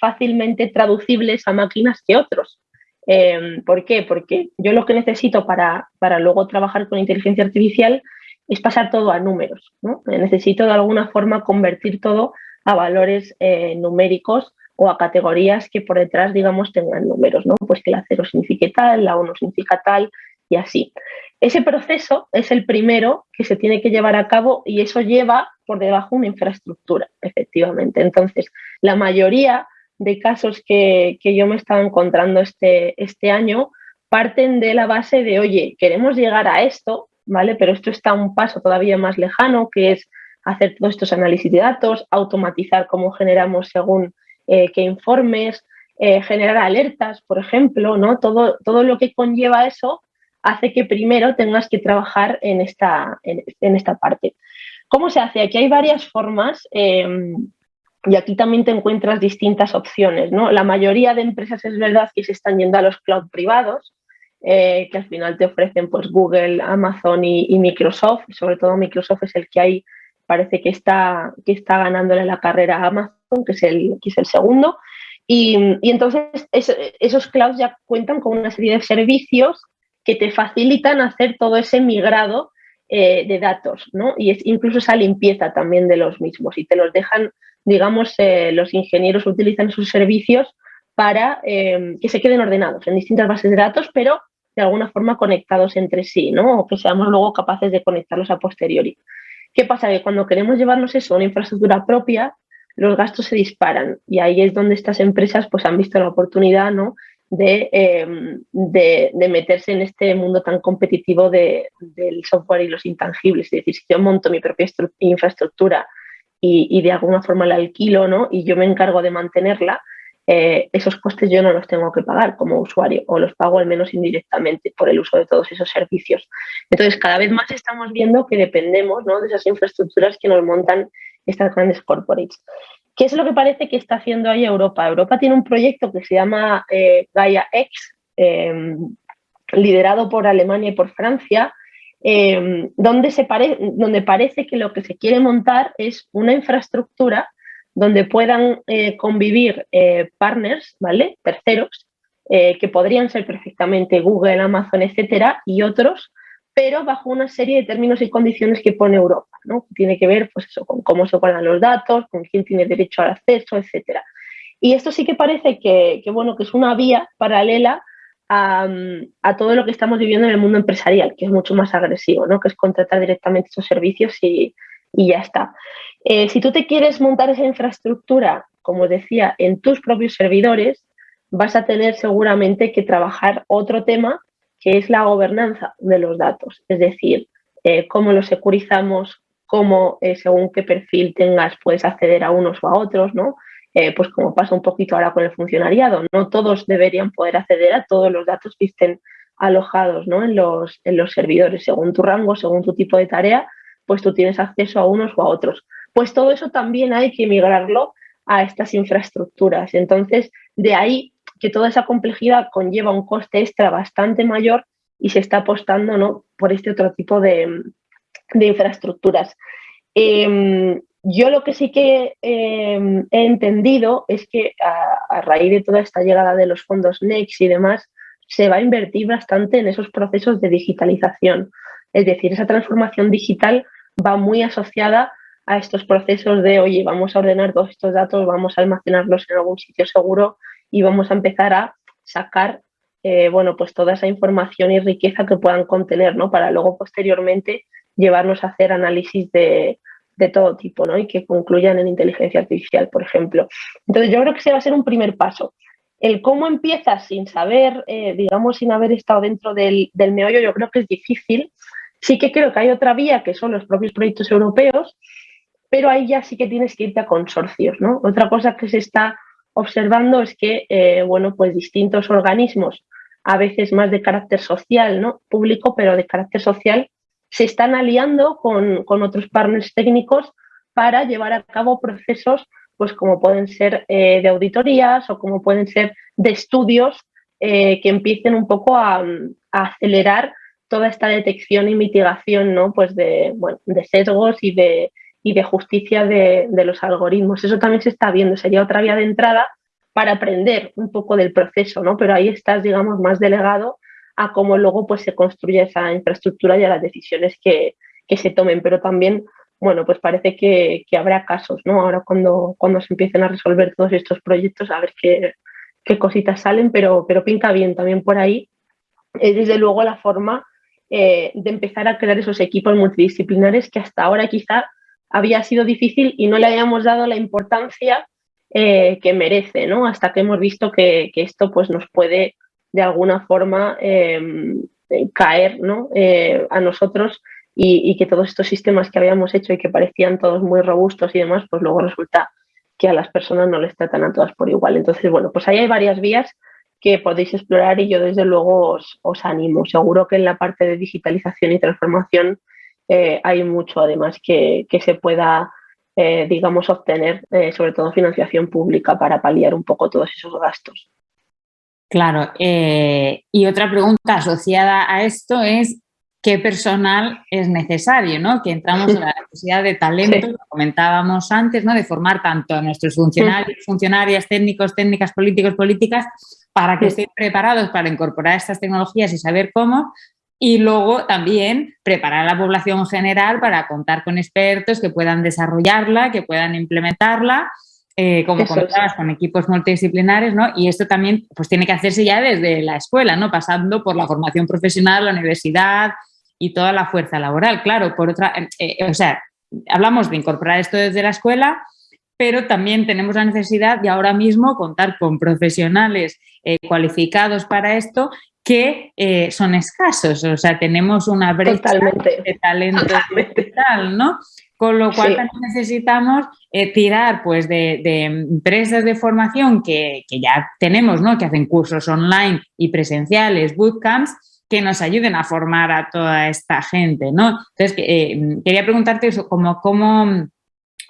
fácilmente traducibles a máquinas que otros. Em, ¿Por qué? Porque yo lo que necesito para, para, luego trabajar con inteligencia artificial es pasar todo a números. ¿no? Necesito de alguna forma convertir todo a valores eh, numéricos o a categorías que por detrás, digamos, tengan números, ¿no? Pues que la 0 signifique tal, la 1 significa tal y así. Ese proceso es el primero que se tiene que llevar a cabo y eso lleva por debajo una infraestructura, efectivamente. Entonces, la mayoría de casos que, yo me estaba encontrando este, este año parten de la base de, oye, queremos llegar a esto, ¿vale? Pero esto está un paso todavía más lejano, que es hacer todos estos análisis de datos, automatizar cómo generamos según eh, qué informes, eh, generar alertas, por ejemplo, ¿no? Todo, todo lo que conlleva eso hace que primero tengas que trabajar en esta, en, esta parte. ¿Cómo se hace? Aquí hay varias formas em, y aquí también te encuentras distintas opciones. ¿no? La mayoría de empresas es verdad que se están yendo a los cloud privados, eh, que al final te ofrecen pues, Google, Amazon y, Microsoft. Sobre todo Microsoft es el que hay, parece que está, que está ganándole la carrera a Amazon, que es el, que es el segundo. Y, entonces esos clouds ya cuentan con una serie de servicios que te facilitan hacer todo ese migrado eh, de datos, ¿no? Y es incluso esa limpieza también de los mismos y te los dejan, digamos, eh, los ingenieros utilizan sus servicios para que se queden ordenados en distintas bases de datos, pero de alguna forma conectados entre sí, ¿no? O que seamos luego capaces de conectarlos a posteriori. ¿Qué pasa? Que cuando queremos llevarnos eso a una infraestructura propia, los gastos se disparan y ahí es donde estas empresas pues han visto la oportunidad, ¿no? em, de, de, meterse en este mundo tan competitivo de, del software y los intangibles. Es decir, si yo monto mi propia infraestructura y, y, de alguna forma la alquilo ¿no? y yo me encargo de mantenerla, eh, esos costes yo no los tengo que pagar como usuario o los pago al menos indirectamente por el uso de todos esos servicios. Entonces, cada vez más estamos viendo que dependemos ¿no? de esas infraestructuras que nos montan estas grandes corporates. ¿Qué es lo que parece que está haciendo ahí Europa? Europa tiene un proyecto que se llama eh, Gaia X, em, liderado por Alemania y por Francia, em, donde, se donde parece que lo que se quiere montar es una infraestructura donde puedan eh, convivir eh, partners, ¿vale? Terceros, que podrían ser perfectamente Google, Amazon, etcétera, y otros pero bajo una serie de términos y condiciones que pone Europa, ¿no? Tiene que ver pues eso, con cómo se guardan los datos, con quién tiene derecho al acceso, etc. Y esto sí que parece que, bueno, que es una vía paralela a, todo lo que estamos viviendo en el mundo empresarial, que es mucho más agresivo, ¿no? que es contratar directamente esos servicios y, ya está. Eh, si tú te quieres montar esa infraestructura, como decía, en tus propios servidores, vas a tener seguramente que trabajar otro tema que es la gobernanza de los datos, es decir, eh, cómo los securizamos, cómo eh, según qué perfil tengas puedes acceder a unos o a otros, ¿no? Pues como pasa un poquito ahora con el funcionariado, no todos deberían poder acceder a todos los datos que estén alojados ¿no? en, los, en los servidores, según tu rango, según tu tipo de tarea, pues tú tienes acceso a unos o a otros. Pues todo eso también hay que migrarlo a estas infraestructuras. Entonces, de ahí que toda esa complejidad conlleva un coste extra bastante mayor y se está apostando ¿no? por este otro tipo de, infraestructuras. Em, yo lo que sí que em, he entendido es que a, raíz de toda esta llegada de los fondos NEX y demás, se va a invertir bastante en esos procesos de digitalización. Es decir, esa transformación digital va muy asociada a estos procesos de, oye, vamos a ordenar todos estos datos, vamos a almacenarlos en algún sitio seguro, y vamos a empezar a sacar eh, bueno, pues toda esa información y riqueza que puedan contener, ¿no? Para luego posteriormente llevarnos a hacer análisis de, todo tipo, ¿no? Y que concluyan en inteligencia artificial, por ejemplo. Entonces yo creo que ese va a ser un primer paso. El cómo empiezas sin saber, eh, digamos, sin haber estado dentro del, del meollo, yo creo que es difícil. Sí que creo que hay otra vía, que son los propios proyectos europeos, pero ahí ya sí que tienes que irte a consorcios, ¿no? Otra cosa que se está observando es que, eh, bueno, pues distintos organismos, a veces más de carácter social, ¿no? Público, pero de carácter social, se están aliando con, otros partners técnicos para llevar a cabo procesos, pues como pueden ser eh, de auditorías o como pueden ser de estudios eh, que empiecen un poco a, acelerar toda esta detección y mitigación, ¿no? Pues de, bueno, de sesgos y de, y de justicia de, los algoritmos. Eso también se está viendo, sería otra vía de entrada para aprender un poco del proceso, ¿no? Pero ahí estás, digamos, más delegado a cómo luego pues, se construye esa infraestructura y a las decisiones que, se tomen. Pero también, bueno, pues parece que, habrá casos, ¿no? Ahora cuando, cuando se empiecen a resolver todos estos proyectos, a ver qué, qué cositas salen, pero, pero pinta bien también por ahí. Es desde luego la forma eh, de empezar a crear esos equipos multidisciplinares que hasta ahora quizá había sido difícil y no le hayamos dado la importancia eh, que merece, ¿no? Hasta que hemos visto que, esto pues, nos puede de alguna forma em, caer ¿no? Eh, a nosotros y, que todos estos sistemas que habíamos hecho y que parecían todos muy robustos y demás, pues luego resulta que a las personas no les tratan a todas por igual. Entonces, bueno, pues ahí hay varias vías que podéis explorar y yo desde luego os, animo. Seguro que en la parte de digitalización y transformación eh, hay mucho además que, se pueda, eh, digamos, obtener, eh, sobre todo financiación pública para paliar un poco todos esos gastos. Claro, y otra pregunta asociada a esto es qué personal es necesario, ¿no? Que entramos en la necesidad de talento, lo comentábamos antes, ¿no? De formar tanto a nuestros funcionarios, funcionarias, técnicos, técnicas, políticos, políticas, para que estén preparados para incorporar estas tecnologías y saber cómo, y luego también preparar a la población general para contar con expertos que puedan desarrollarla, que puedan implementarla, eh, como comentabas, con equipos multidisciplinares, ¿no? Y esto también pues tiene que hacerse ya desde la escuela, ¿no? Pasando por la formación profesional, la universidad y toda la fuerza laboral. Claro, por otra, eh, eh, o sea, hablamos de incorporar esto desde la escuela, pero también tenemos la necesidad de ahora mismo contar con profesionales eh, cualificados para esto que eh, son escasos, o sea, tenemos una brecha de talento digital, ¿no? Con lo cual también necesitamos eh, tirar pues, de, empresas de formación que, ya tenemos, ¿no? que hacen cursos online y presenciales, bootcamps, que nos ayuden a formar a toda esta gente. ¿no? Entonces, quería preguntarte eso, como, cómo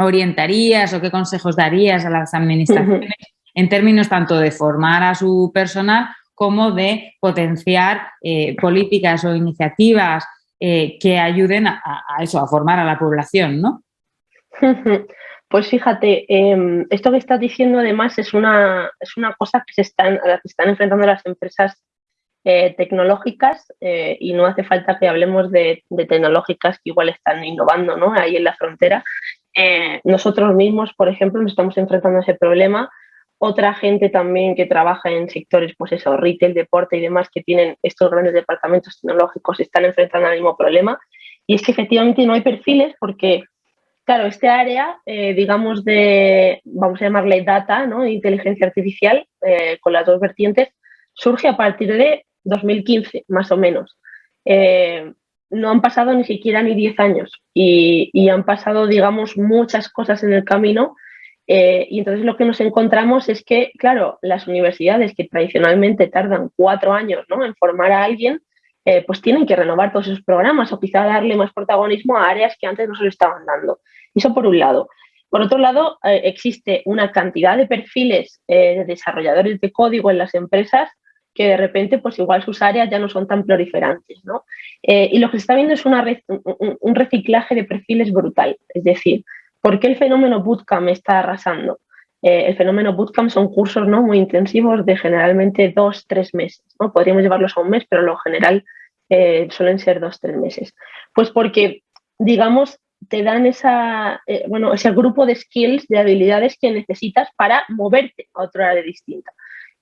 orientarías o qué consejos darías a las administraciones en términos tanto de formar a su personal como de potenciar eh, políticas o iniciativas eh, que ayuden a, eso, a formar a la población, ¿no? Pues fíjate, em, esto que estás diciendo además es una, es una cosa que se están, a la que están enfrentando las empresas eh, tecnológicas y no hace falta que hablemos de, de, tecnológicas que igual están innovando ¿no? ahí en la frontera, eh, nosotros mismos, por ejemplo, nos estamos enfrentando a ese problema. Otra gente también que trabaja en sectores, pues eso, retail, deporte y demás, que tienen estos grandes departamentos tecnológicos, están enfrentando al mismo problema. Y es que efectivamente no hay perfiles porque, claro, este área, eh, digamos, de, vamos a llamarle data, ¿no? inteligencia artificial, eh, con las dos vertientes, surge a partir de 2015, más o menos no han pasado ni siquiera ni 10 años y, han pasado, digamos, muchas cosas en el camino. Eh, y entonces lo que nos encontramos es que, claro, las universidades que tradicionalmente tardan cuatro años ¿no? en formar a alguien, eh, pues tienen que renovar todos esos programas o quizá darle más protagonismo a áreas que antes no se lo estaban dando. Eso por un lado. Por otro lado, eh, existe una cantidad de perfiles de desarrolladores de código en las empresas que de repente pues igual sus áreas ya no son tan proliferantes. ¿no? Eh, y lo que se está viendo es un reciclaje de perfiles brutal. Es decir, ¿por qué el fenómeno bootcamp está arrasando? Eh, el fenómeno bootcamp son cursos ¿no? muy intensivos de generalmente dos, tres meses. ¿no? Podríamos llevarlos a un mes, pero lo general eh, suelen ser dos, tres meses. Pues porque, digamos, te dan esa, bueno, ese grupo de skills, de habilidades que necesitas para moverte a otra área distinta.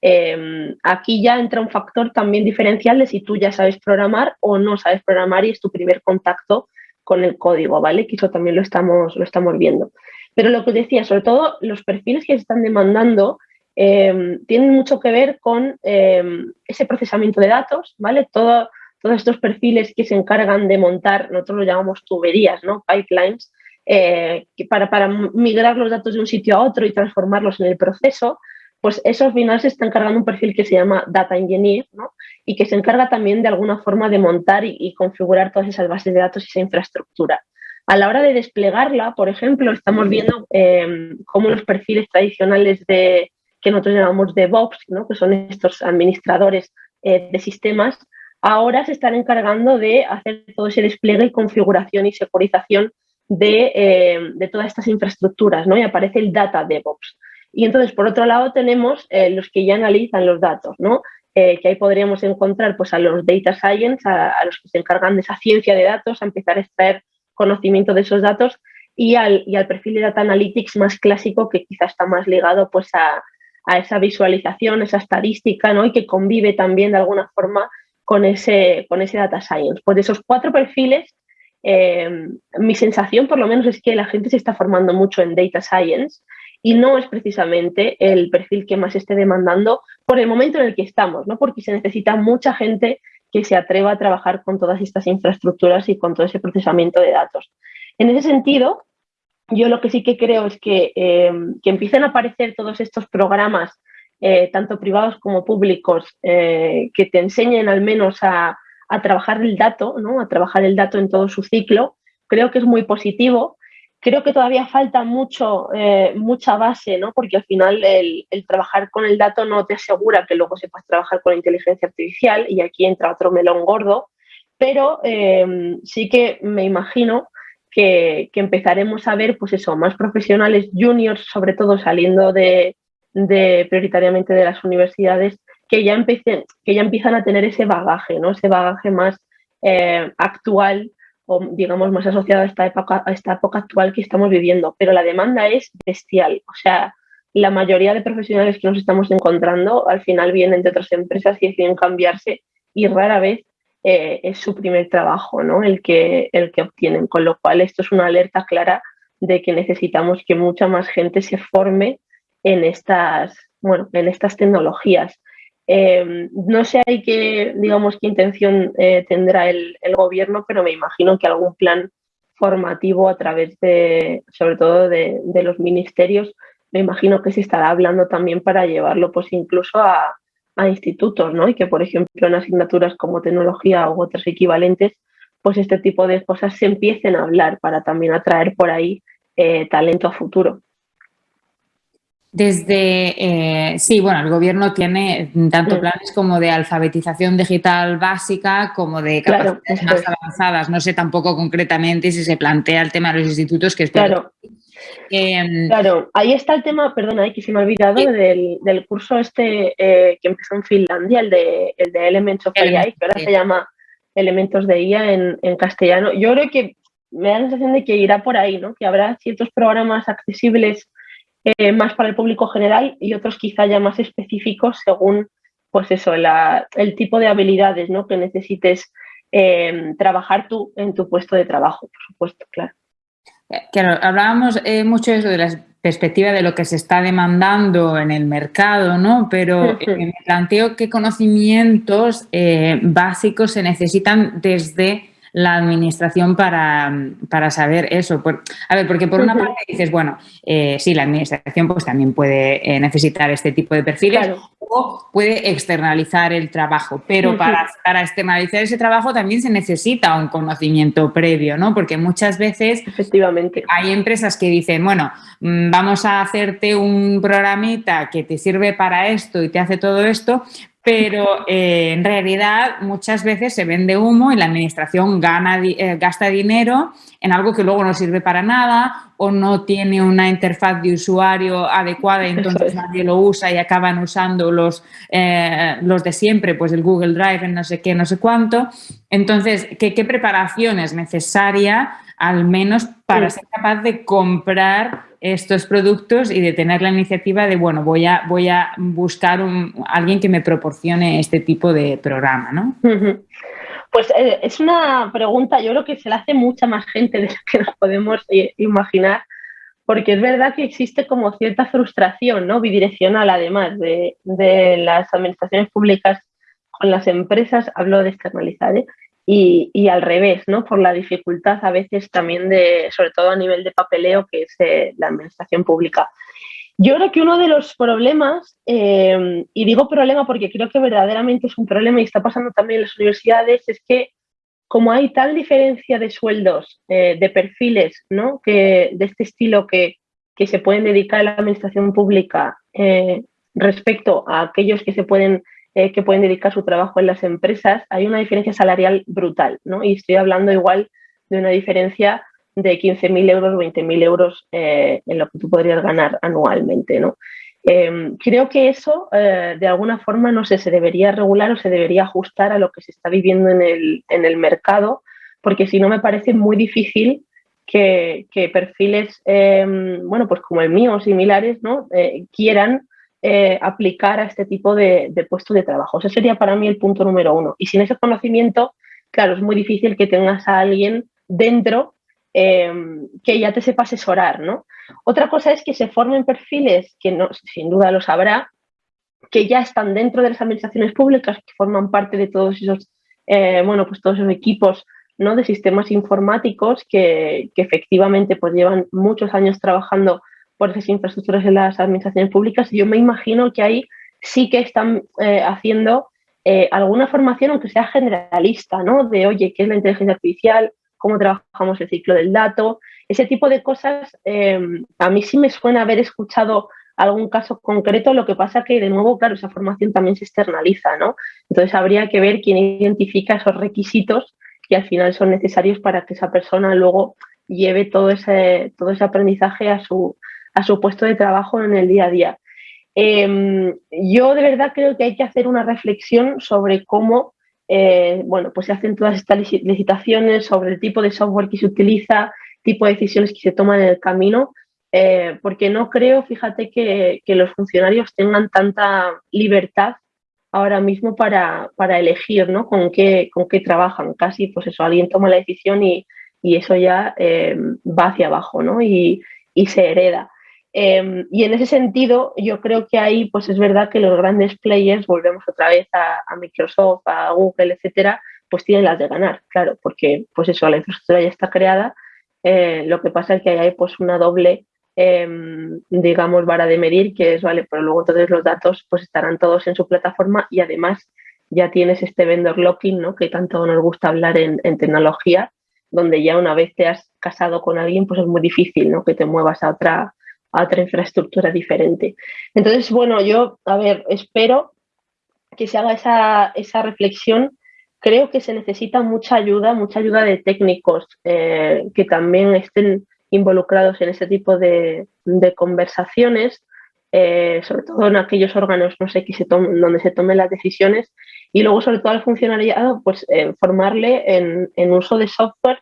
Em, aquí ya entra un factor también diferencial de si tú ya sabes programar o no sabes programar y es tu primer contacto con el código, ¿vale? Que eso también lo estamos, lo estamos viendo. Pero lo que decía, sobre todo los perfiles que se están demandando em, tienen mucho que ver con em, ese procesamiento de datos, ¿vale? todos estos perfiles que se encargan de montar, nosotros lo llamamos tuberías, ¿no? Pipelines, eh, para, para migrar los datos de un sitio a otro y transformarlos en el proceso, pues eso al final se está encargando un perfil que se llama Data Engineer ¿no? y que se encarga también de alguna forma de montar y, configurar todas esas bases de datos y esa infraestructura. A la hora de desplegarla, por ejemplo, estamos viendo eh, cómo los perfiles tradicionales de, que nosotros llamamos DevOps, ¿no? que son estos administradores eh, de sistemas, ahora se están encargando de hacer todo ese despliegue y configuración y securización de, eh, de todas estas infraestructuras, ¿no? Y aparece el Data DevOps. Y entonces, por otro lado, tenemos eh, los que ya analizan los datos, ¿no? Eh, que ahí podríamos encontrar pues, a los data science, a, los que se encargan de esa ciencia de datos, a empezar a extraer conocimiento de esos datos y al, y al perfil de data analytics más clásico que quizás está más ligado pues, a, a esa visualización, esa estadística ¿no? y que convive también de alguna forma con ese, con ese data science. Pues de esos cuatro perfiles, eh, mi sensación por lo menos es que la gente se está formando mucho en data science y no es precisamente el perfil que más esté demandando por el momento en el que estamos, ¿no? porque se necesita mucha gente que se atreva a trabajar con todas estas infraestructuras y con todo ese procesamiento de datos. En ese sentido, yo lo que sí que creo es que, eh, que empiecen a aparecer todos estos programas, eh, tanto privados como públicos, eh, que te enseñen al menos a, a trabajar el dato, ¿no? a trabajar el dato en todo su ciclo, creo que es muy positivo Creo que todavía falta mucho, eh, mucha base, ¿no? porque al final el, trabajar con el dato no te asegura que luego sepas trabajar con la inteligencia artificial y aquí entra otro melón gordo, pero eh, sí que me imagino que, empezaremos a ver pues eso, más profesionales juniors, sobre todo saliendo de, prioritariamente de las universidades, que ya, empiecen, que ya empiezan a tener ese bagaje, ¿no? ese bagaje más eh, actual o digamos más asociado a esta época, a esta época actual que estamos viviendo, pero la demanda es bestial. O sea, la mayoría de profesionales que nos estamos encontrando al final vienen de otras empresas y deciden cambiarse y rara vez eh, es su primer trabajo ¿no? el, que, el que obtienen, con lo cual esto es una alerta clara de que necesitamos que mucha más gente se forme en estas, bueno, en estas tecnologías. Eh, no sé hay qué, digamos, qué intención eh, tendrá el, gobierno, pero me imagino que algún plan formativo a través de, sobre todo de, los ministerios, me imagino que se estará hablando también para llevarlo pues incluso a, institutos, ¿no? Y que, por ejemplo, en asignaturas como tecnología u otras equivalentes, pues este tipo de cosas se empiecen a hablar para también atraer por ahí eh, talento a futuro. Desde, eh, sí, bueno, el gobierno tiene tanto planes como de alfabetización digital básica como de capacidades más avanzadas. No sé tampoco concretamente si se plantea el tema de los institutos que Claro. Em, claro, ahí está el tema, perdona, que se me ha olvidado, del, curso este eh, que empezó en Finlandia, el de, el de Elements of AI, que ahora se llama Elementos de IA en, en castellano. Yo creo que me da la sensación de que irá por ahí, ¿no? Que habrá ciertos programas accesibles eh, más para el público general y otros quizá ya más específicos según pues eso, el tipo de habilidades ¿no? que necesites eh, trabajar tú en tu puesto de trabajo, por supuesto, claro. Claro, hablábamos eh, mucho eso de la perspectiva de lo que se está demandando en el mercado, ¿no? Pero me planteo qué conocimientos básicos se necesitan desde la administración para, para saber eso. a ver, porque por una parte dices, bueno, eh, sí, la administración pues también puede eh, necesitar este tipo de perfiles o puede externalizar el trabajo, pero para, para externalizar ese trabajo también se necesita un conocimiento previo, ¿no? Porque muchas veces Efectivamente. hay empresas que dicen, bueno, mm, vamos a hacerte un programita que te sirve para esto y te hace todo esto, pero eh, en realidad muchas veces se vende humo y la administración gana, eh, gasta dinero en algo que luego no sirve para nada o no tiene una interfaz de usuario adecuada y entonces nadie lo usa y acaban usando los, eh, los de siempre, pues el Google Drive, en no sé qué, no sé cuánto. Entonces, ¿qué, qué preparación es necesaria al menos para ser capaz de comprar estos productos y de tener la iniciativa de, bueno, voy a, voy a buscar un, alguien que me proporcione este tipo de programa, ¿no? Pues eh, es una pregunta, yo creo que se la hace mucha más gente de lo que nos podemos eh, imaginar, porque es verdad que existe como cierta frustración ¿no? bidireccional, además de, de las administraciones públicas con las empresas, hablo de externalizar, ¿eh? Y, al revés, ¿no? Por la dificultad a veces también de, sobre todo a nivel de papeleo, que es eh, la administración pública. Yo creo que uno de los problemas, eh, y digo problema porque creo que verdaderamente es un problema y está pasando también en las universidades, es que como hay tal diferencia de sueldos, eh, de perfiles, ¿no? Que, de este estilo que, que se pueden dedicar a la administración pública respecto a aquellos que se pueden eh, que pueden dedicar su trabajo en las empresas, hay una diferencia salarial brutal, ¿no? Y estoy hablando igual de una diferencia de 15.000 euros, 20.000 euros eh, en lo que tú podrías ganar anualmente, ¿no? Em, creo que eso, eh, de alguna forma, no sé, se debería regular o se debería ajustar a lo que se está viviendo en el, en el mercado, porque si no me parece muy difícil que, que perfiles, em, bueno, pues como el mío o similares, ¿no? quieran eh, aplicar a este tipo de, puestos de trabajo. Ese sería para mí el punto número uno. Y sin ese conocimiento, claro, es muy difícil que tengas a alguien dentro em, que ya te sepa asesorar, ¿no? Otra cosa es que se formen perfiles, que no, sin duda lo sabrá, que ya están dentro de las administraciones públicas, que forman parte de todos esos, eh, bueno, pues todos esos equipos ¿no? de sistemas informáticos que, que efectivamente pues llevan muchos años trabajando por esas infraestructuras en las administraciones públicas, yo me imagino que ahí sí que están eh, haciendo eh, alguna formación, aunque sea generalista, ¿no? De, oye, ¿qué es la inteligencia artificial? ¿Cómo trabajamos el ciclo del dato? Ese tipo de cosas, em, a mí sí me suena haber escuchado algún caso concreto, lo que pasa que, de nuevo, claro, esa formación también se externaliza, ¿no? Entonces habría que ver quién identifica esos requisitos que al final son necesarios para que esa persona luego lleve todo ese, todo ese aprendizaje a su, a su puesto de trabajo en el día a día. Em, yo de verdad creo que hay que hacer una reflexión sobre cómo eh, bueno, pues se hacen todas estas licitaciones, sobre el tipo de software que se utiliza, tipo de decisiones que se toman en el camino, eh, porque no creo, fíjate, que, los funcionarios tengan tanta libertad ahora mismo para, elegir ¿no? con, qué, con qué trabajan. Casi, pues eso, alguien toma la decisión y, y eso ya va hacia abajo ¿no? y, y se hereda. Em, y en ese sentido, yo creo que ahí, pues es verdad que los grandes players, volvemos otra vez a, Microsoft, a Google, etcétera, pues tienen las de ganar, claro, porque pues eso, la infraestructura ya está creada. Eh, lo que pasa es que hay pues una doble, em, digamos, vara de medir, que es, vale, pero luego todos los datos pues estarán todos en su plataforma y además ya tienes este vendor locking, ¿no? Que tanto nos gusta hablar en, en tecnología, donde ya una vez te has casado con alguien, pues es muy difícil, ¿no? Que te muevas a otra, a otra infraestructura diferente. Entonces, bueno, yo, a ver, espero que se haga esa, esa reflexión. Creo que se necesita mucha ayuda, mucha ayuda de técnicos eh, que también estén involucrados en ese tipo de, conversaciones, eh, sobre todo en aquellos órganos, no sé, se donde se tomen las decisiones, y luego sobre todo al funcionariado, pues eh, formarle en, uso de software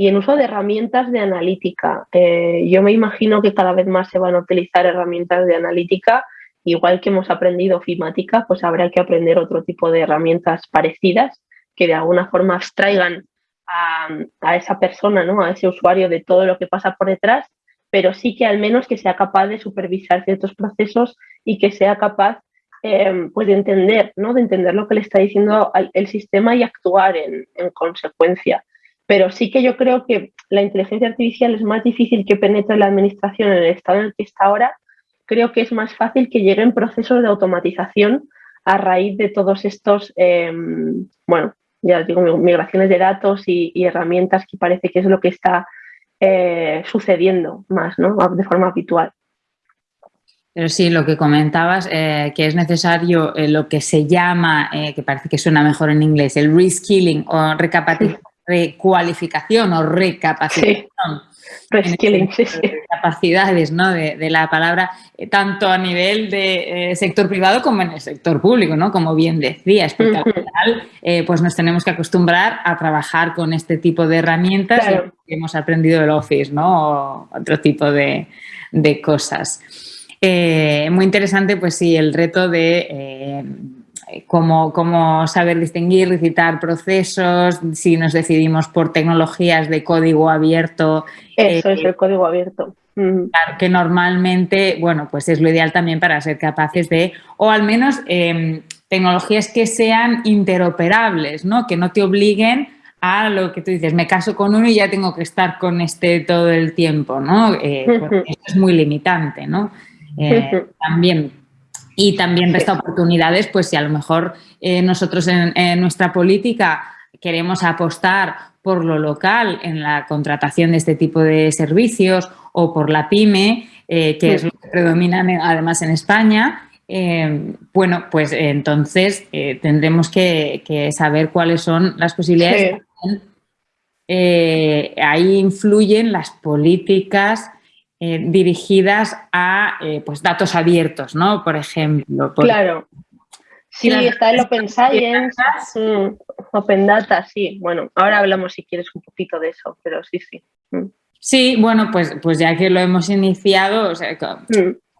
y en uso de herramientas de analítica. Eh, yo me imagino que cada vez más se van a utilizar herramientas de analítica, igual que hemos aprendido ofimática, pues habrá que aprender otro tipo de herramientas parecidas que de alguna forma abstraigan a, esa persona, ¿no? a ese usuario de todo lo que pasa por detrás, pero sí que al menos que sea capaz de supervisar ciertos procesos y que sea capaz eh, pues de entender, ¿no? de entender lo que le está diciendo el sistema y actuar en consecuencia pero sí que yo creo que la inteligencia artificial es más difícil que penetre la administración en el estado en el que está ahora. Creo que es más fácil que lleguen procesos de automatización a raíz de todos estos, em, bueno, ya digo, migraciones de datos y, herramientas que parece que es lo que está eh, sucediendo más, ¿no? De forma habitual. Pero sí, lo que comentabas, eh, que es necesario eh, lo que se llama, que parece que suena mejor en inglés, el reskilling o recapacitación recualificación o recapacitación. capacidades ¿no? de, la palabra, eh, tanto a nivel de eh, sector privado como en el sector público, ¿no? como bien decías, porque al final eh, pues nos tenemos que acostumbrar a trabajar con este tipo de herramientas que hemos aprendido del Office ¿no? o otro tipo de, cosas. muy interesante, pues sí, el reto de cómo, saber distinguir, recitar procesos, si nos decidimos por tecnologías de código abierto. Eso es eh, el código abierto. Claro, que normalmente, bueno, pues es lo ideal también para ser capaces de, o al menos em, tecnologías que sean interoperables, ¿no? Que no te obliguen a lo que tú dices, me caso con uno y ya tengo que estar con este todo el tiempo, ¿no? Eh, eso es muy limitante, ¿no? Eh, también y también resta oportunidades, pues si a lo mejor eh, nosotros en, nuestra política queremos apostar por lo local en la contratación de este tipo de servicios o por la PYME, eh, que es lo que predomina además en España, eh, bueno, pues entonces tendremos que, saber cuáles son las posibilidades. ahí influyen las políticas eh, dirigidas a eh, pues datos abiertos, ¿no? Por ejemplo. claro. Sí, está el Open Science, mm, Open Data, sí. Bueno, ahora hablamos si quieres un poquito de eso, pero sí, sí. Mm. Sí, bueno, pues, pues ya que lo hemos iniciado, o sea,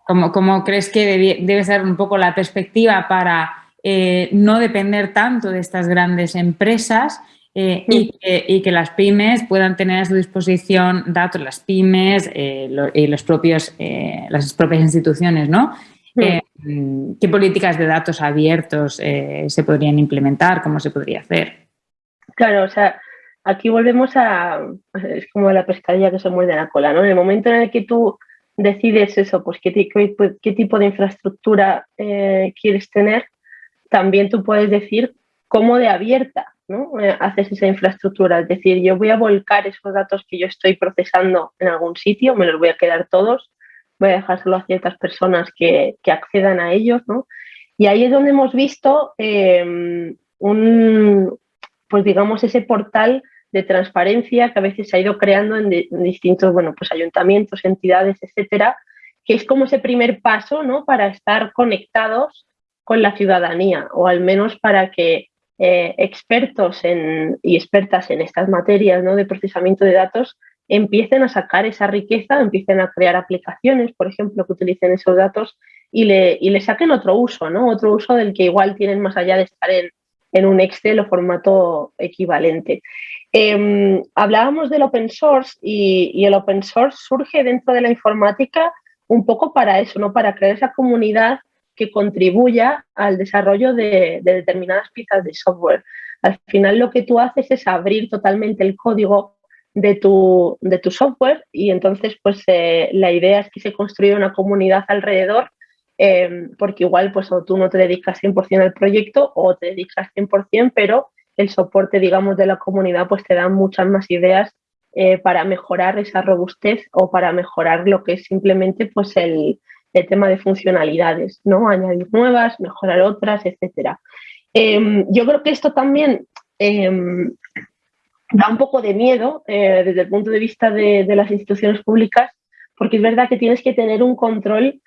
¿cómo, mm. crees que debe, ser un poco la perspectiva para eh, no depender tanto de estas grandes empresas eh, y, que, las pymes puedan tener a su disposición datos, las pymes eh, y los propios, eh, las propias instituciones, ¿no? ¿Qué políticas de datos abiertos se podrían implementar? ¿Cómo se podría hacer? Claro, o sea, aquí volvemos a, es como la pescadilla que se muerde la cola, ¿no? En el momento en el que tú decides eso, pues qué, qué tipo de infraestructura quieres tener, también tú puedes decir cómo de abierta eh, haces esa infraestructura. Es decir, yo voy a volcar esos datos que yo estoy procesando en algún sitio, me los voy a quedar todos, voy a dejárselo a ciertas personas que, accedan a ellos, Y ahí es donde hemos visto em, un, pues digamos, ese portal de transparencia que a veces se ha ido creando en, distintos, bueno, pues ayuntamientos, entidades, etcétera, que es como ese primer paso, ¿no? Para estar conectados con la ciudadanía, o al menos para que eh, expertos y expertas en estas materias ¿no? de procesamiento de datos empiecen a sacar esa riqueza, empiecen a crear aplicaciones, por ejemplo, que utilicen esos datos y le, le saquen otro uso, ¿no? otro uso del que igual tienen más allá de estar en, un Excel o formato equivalente. Em, hablábamos del open source y, el open source surge dentro de la informática un poco para eso, ¿no? Para crear esa comunidad que contribuya al desarrollo de, determinadas piezas de software. Al final lo que tú haces es abrir totalmente el código de tu, de tu software y entonces pues eh, la idea es que se construya una comunidad alrededor em, porque igual pues o tú no te dedicas 100% al proyecto o te dedicas 100% pero el soporte digamos de la comunidad pues te da muchas más ideas eh, para mejorar esa robustez o para mejorar lo que es simplemente pues el, el tema de funcionalidades, ¿no? Añadir nuevas, mejorar otras, etcétera. Em, yo creo que esto también em, da un poco de miedo eh, desde el punto de vista de, las instituciones públicas, porque es verdad que tienes que tener un control,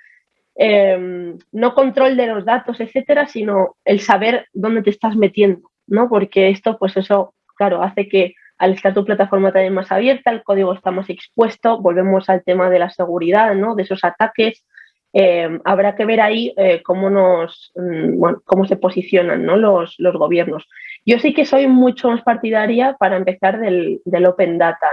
em, no control de los datos, etcétera, sino el saber dónde te estás metiendo, ¿no? Porque esto, pues eso, claro, hace que al estar tu plataforma también más abierta, el código está más expuesto, volvemos al tema de la seguridad, ¿no? De esos ataques, eh, habrá que ver ahí eh, cómo, nos, mm, cómo se posicionan los, gobiernos. Yo sí que soy mucho más partidaria para empezar del, Open Data,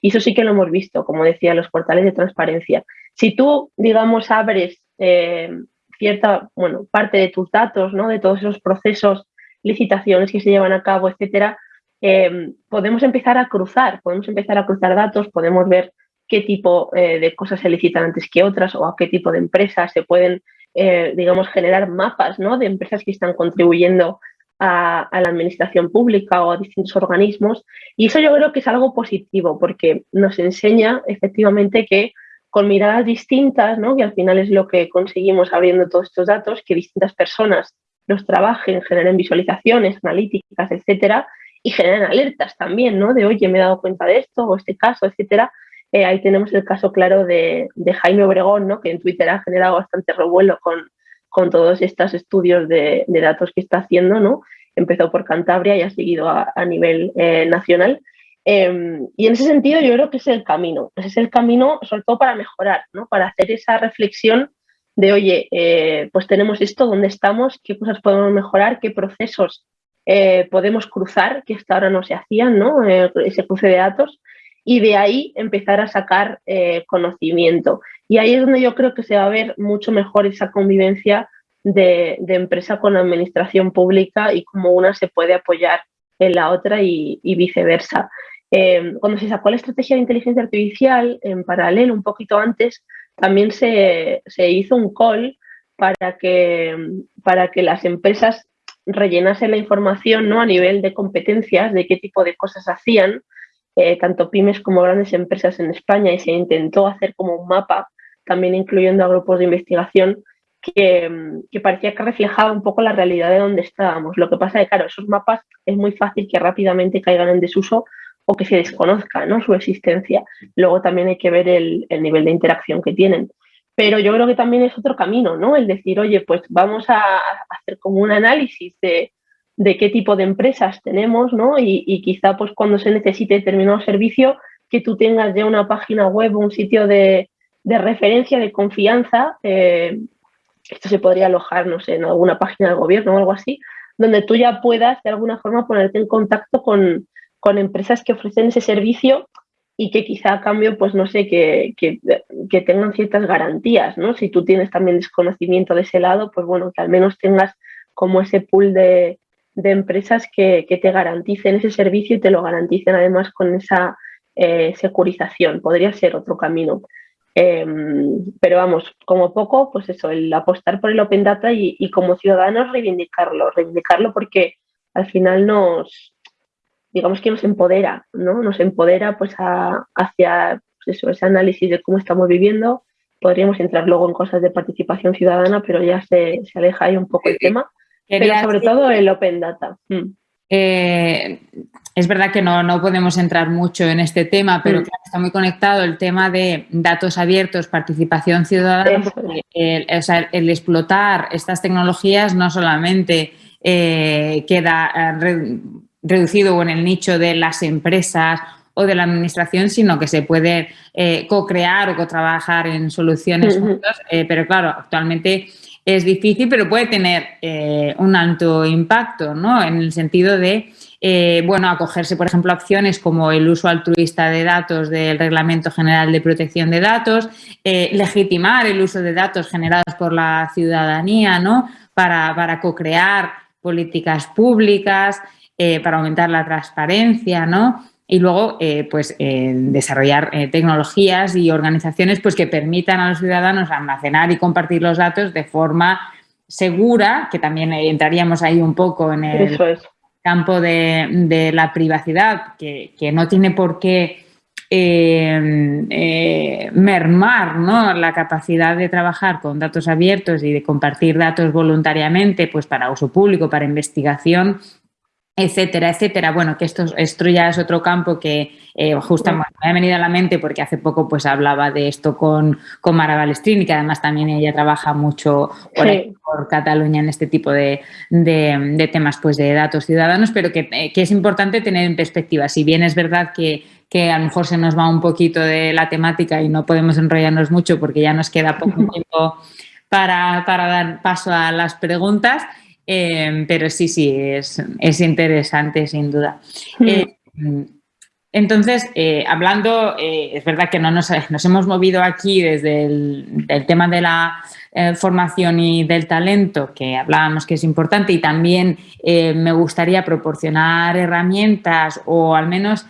y eso sí que lo hemos visto, como decía, los portales de transparencia. Si tú, digamos, abres eh, cierta bueno, parte de tus datos, ¿no? de todos esos procesos, licitaciones que se llevan a cabo, etcétera, podemos empezar a cruzar, podemos empezar a cruzar datos, podemos ver qué tipo eh, de cosas se licitan antes que otras o a qué tipo de empresas se pueden, eh, digamos, generar mapas ¿no? de empresas que están contribuyendo a, la administración pública o a distintos organismos. Y eso yo creo que es algo positivo porque nos enseña efectivamente que con miradas distintas, ¿no? que al final es lo que conseguimos abriendo todos estos datos, que distintas personas los trabajen, generen visualizaciones, analíticas, etcétera, y generen alertas también, ¿no? De, oye, me he dado cuenta de esto, o este caso, etcétera, eh, ahí tenemos el caso claro de, Jaime Obregón, ¿no? que en Twitter ha generado bastante revuelo con, con todos estos estudios de, datos que está haciendo. ¿no? Empezó por Cantabria y ha seguido a, nivel eh, nacional. Em, y en ese sentido yo creo que es el camino. Ese es el camino sobre todo para mejorar, ¿no? para hacer esa reflexión de, oye, eh, pues tenemos esto, ¿dónde estamos? ¿Qué cosas podemos mejorar? ¿Qué procesos podemos cruzar que hasta ahora no se hacían, ¿no? ese cruce de datos? Y de ahí empezar a sacar eh, conocimiento. Y ahí es donde yo creo que se va a ver mucho mejor esa convivencia de, empresa con administración pública y cómo una se puede apoyar en la otra y, viceversa. Em, cuando se sacó la estrategia de inteligencia artificial, en paralelo, un poquito antes, también se, hizo un call para que, para que las empresas rellenasen la información ¿no? a nivel de competencias, de qué tipo de cosas hacían, tanto pymes como grandes empresas en España y se intentó hacer como un mapa, también incluyendo a grupos de investigación, que, parecía que reflejaba un poco la realidad de donde estábamos. Lo que pasa es que, claro, esos mapas es muy fácil que rápidamente caigan en desuso o que se desconozca ¿no? su existencia. Luego también hay que ver el, el, nivel de interacción que tienen. Pero yo creo que también es otro camino, ¿no? El decir, oye, pues vamos a hacer como un análisis de, de qué tipo de empresas tenemos, ¿no? Y, quizá pues cuando se necesite determinado servicio, que tú tengas ya una página web o un sitio de, referencia, de confianza, eh, esto se podría alojar, no sé, en alguna página del gobierno o algo así, donde tú ya puedas de alguna forma ponerte en contacto con, empresas que ofrecen ese servicio y que quizá a cambio, pues no sé, que, que, tengan ciertas garantías, ¿no? Si tú tienes también desconocimiento de ese lado, pues bueno, que al menos tengas como ese pool de, de empresas que, te garanticen ese servicio y te lo garanticen además con esa eh, securización. Podría ser otro camino. Em, pero vamos, como poco, pues eso, el apostar por el Open Data y, como ciudadanos reivindicarlo, reivindicarlo porque al final nos, digamos que nos empodera, ¿no? Nos empodera pues hacia pues eso, ese análisis de cómo estamos viviendo. Podríamos entrar luego en cosas de participación ciudadana, pero ya se, se aleja ahí un poco el tema. Pero sobre todo el Open Data. Mm. Eh, es verdad que no, podemos entrar mucho en este tema, pero mm. está muy conectado el tema de datos abiertos, participación ciudadana, el, explotar estas tecnologías no solamente eh, queda eh, reducido en el nicho de las empresas o de la administración, sino que se puede co-crear o co-trabajar en soluciones juntos, pero claro, actualmente es difícil, pero puede tener eh, un alto impacto, ¿no? En el sentido de eh, bueno, acogerse, por ejemplo, a opciones como el uso altruista de datos del Reglamento General de Protección de Datos, eh, legitimar el uso de datos generados por la ciudadanía, ¿no? Para, para co-crear políticas públicas, para aumentar la transparencia, ¿no? Y luego, pues, desarrollar tecnologías y organizaciones pues, que permitan a los ciudadanos almacenar y compartir los datos de forma segura, que también entraríamos ahí un poco en el campo de, la privacidad, que, no tiene por qué eh, eh, mermar ¿no? la capacidad de trabajar con datos abiertos y de compartir datos voluntariamente pues para uso público, para investigación, etcétera, etcétera. Bueno, que esto, esto ya es otro campo que eh, justamente me ha venido a la mente porque hace poco pues hablaba de esto con, con Mara Balestrini, que además también ella trabaja mucho por, Cataluña en este tipo de, temas pues de datos ciudadanos, pero eh, que, es importante tener en perspectiva. Si bien es verdad que, que a lo mejor se nos va un poquito de la temática y no podemos enrollarnos mucho porque ya nos queda poco tiempo para, para dar paso a las preguntas, Em, pero sí, sí, es, interesante sin duda. Mm. Eh, entonces, eh, hablando, eh, es verdad que no nos, hemos movido aquí desde el tema de la formación y del talento, que hablábamos que es importante, y también me gustaría proporcionar herramientas o al menos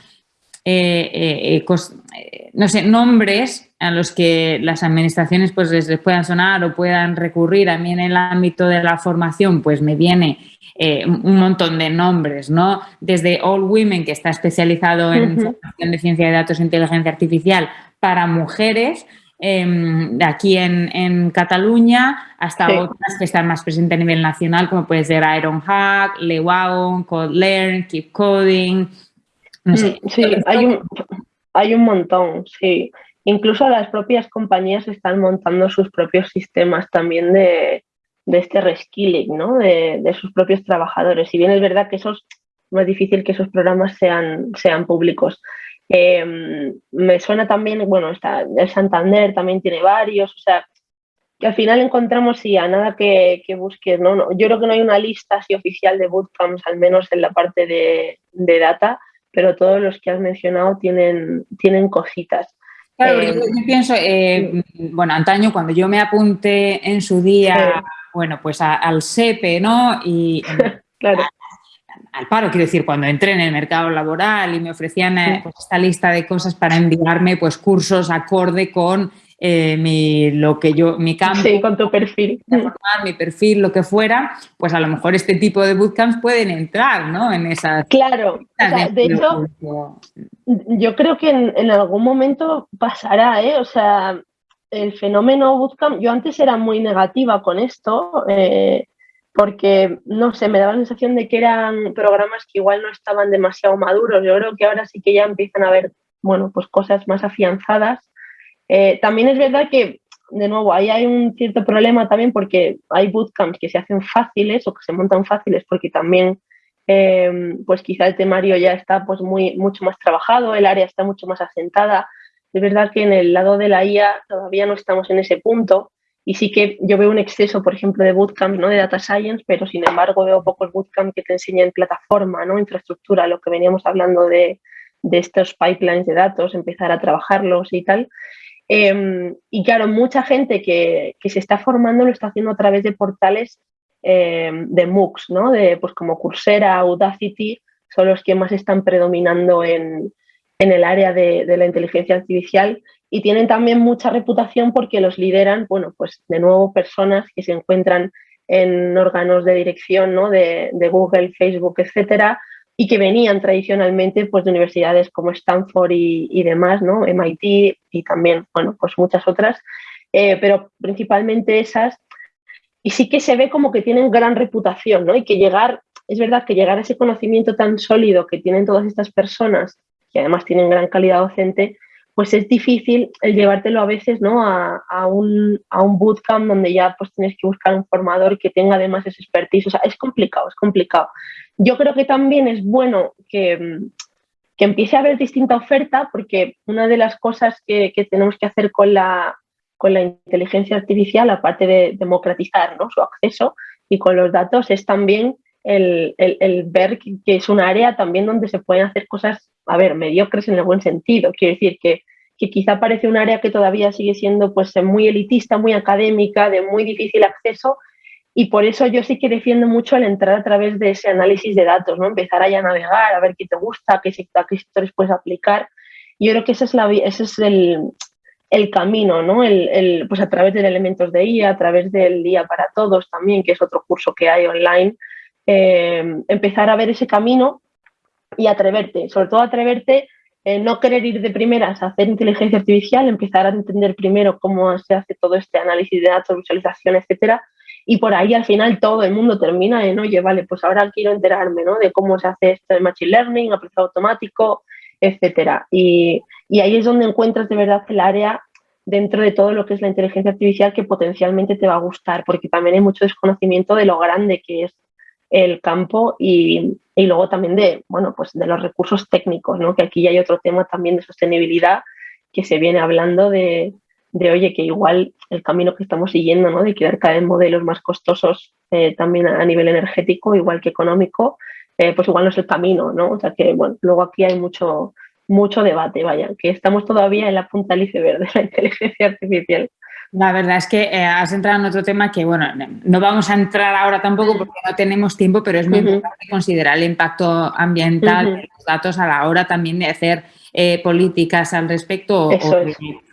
no sé, nombres a los que las administraciones pues les, puedan sonar o puedan recurrir. A mí en el ámbito de la formación pues me viene eh, un montón de nombres, ¿no? Desde All Women, que está especializado en formación de ciencia de datos e inteligencia artificial para mujeres, em, aquí en, Cataluña, hasta otras que están más presentes a nivel nacional, como puede ser Ironhack, Lewagon, CodeLearn, Keep Coding, no sé. Mm, sí, hay un, hay un montón, sí. Incluso las propias compañías están montando sus propios sistemas también de, este reskilling, ¿no? De, sus propios trabajadores. Si bien es verdad que eso es más difícil que esos programas sean, sean públicos. Em, me suena también, bueno, está, el Santander también tiene varios, o sea, que al final encontramos, sí, a nada que, busques, ¿no? ¿no? Yo creo que no hay una lista así oficial de bootcamps, al menos en la parte de, de data, pero todos los que has mencionado tienen, tienen cositas. Claro, yo, eh, pienso, eh, bueno, antaño cuando yo me apunté en su día, bueno, pues al SEPE, ¿no? Y claro. al paro, quiero decir, cuando entré en el mercado laboral y me ofrecían eh, pues, esta lista de cosas para enviarme pues cursos acorde con eh, mi, lo que yo, mi campo. Sí, con tu perfil. mi perfil, lo que fuera, pues a lo mejor este tipo de bootcamps pueden entrar, ¿no? En esas... Claro, de, hecho, yo creo que en, algún momento pasará, ¿eh? O sea, el fenómeno bootcamp, yo antes era muy negativa con esto, eh, porque, no sé, me daba la sensación de que eran programas que igual no estaban demasiado maduros. Yo creo que ahora sí que ya empiezan a haber, bueno, pues cosas más afianzadas eh, también es verdad que, de nuevo, ahí hay un cierto problema también porque hay bootcamps que se hacen fáciles o que se montan fáciles porque también, eh, pues quizá el temario ya está pues muy, mucho más trabajado, el área está mucho más asentada. Es verdad que en el lado de la IA todavía no estamos en ese punto y sí que yo veo un exceso, por ejemplo, de bootcamps, ¿no? De data science, pero sin embargo veo pocos bootcamps que te enseñen plataforma, ¿no? Infraestructura, lo que veníamos hablando de, de estos pipelines de datos, empezar a trabajarlos y tal. Em, y claro, mucha gente que, se está formando lo está haciendo a través de portales em, de MOOCs, ¿no? De, pues como Coursera, Audacity, son los que más están predominando en, el área de, la inteligencia artificial y tienen también mucha reputación porque los lideran, bueno, pues de nuevo personas que se encuentran en órganos de dirección ¿no? de, de Google, Facebook, etcétera, y que venían tradicionalmente pues, de universidades como Stanford y, demás, ¿no? MIT y también, bueno, pues muchas otras, eh, pero principalmente esas. Y sí que se ve como que tienen gran reputación, ¿no? Y que llegar, es verdad que llegar a ese conocimiento tan sólido que tienen todas estas personas, que además tienen gran calidad docente, pues es difícil el llevártelo a veces ¿no? a, un, a un bootcamp donde ya pues tienes que buscar un formador que tenga además ese expertise. O sea, es complicado, es complicado. Yo creo que también es bueno que, que empiece a haber distinta oferta porque una de las cosas que, que tenemos que hacer con la, con la inteligencia artificial, aparte de democratizar ¿no? su acceso y con los datos, es también el, el, ver que, es un área también donde se pueden hacer cosas, a ver, mediocres en el buen sentido. Quiero decir que, que quizá parece un área que todavía sigue siendo pues muy elitista, muy académica, de muy difícil acceso, y por eso yo sí que defiendo mucho el entrar a través de ese análisis de datos, ¿no? Empezar a navegar, a ver qué te gusta, qué, sectores puedes aplicar. Yo creo que ese es, la, ese es el, el camino, ¿no? El, el, pues a través de elementos de IA, a través del Día para Todos también, que es otro curso que hay online, eh, empezar a ver ese camino y atreverte, sobre todo atreverte, eh, no querer ir de primeras a hacer inteligencia artificial, empezar a entender primero cómo se hace todo este análisis de datos, visualización, etcétera, y por ahí al final todo el mundo termina en, oye, vale, pues ahora quiero enterarme ¿no? de cómo se hace esto de Machine Learning, aprendizaje automático, etcétera. Y, y, ahí es donde encuentras de verdad el área dentro de todo lo que es la inteligencia artificial que potencialmente te va a gustar, porque también hay mucho desconocimiento de lo grande que es el campo y, y luego también de, bueno, pues de los recursos técnicos, ¿no? que aquí hay otro tema también de sostenibilidad que se viene hablando de, de, oye, que igual el camino que estamos siguiendo, ¿no? de crear cada vez modelos más costosos eh, también a nivel energético, igual que económico, eh, pues igual no es el camino, ¿no? O sea que, bueno, luego aquí hay mucho, mucho debate, vaya, que estamos todavía en la punta del iceberg de la inteligencia artificial. La verdad es que eh, has entrado en otro tema que, bueno, no vamos a entrar ahora tampoco porque no tenemos tiempo, pero es muy importante considerar el impacto ambiental de los datos a la hora también de hacer políticas al respecto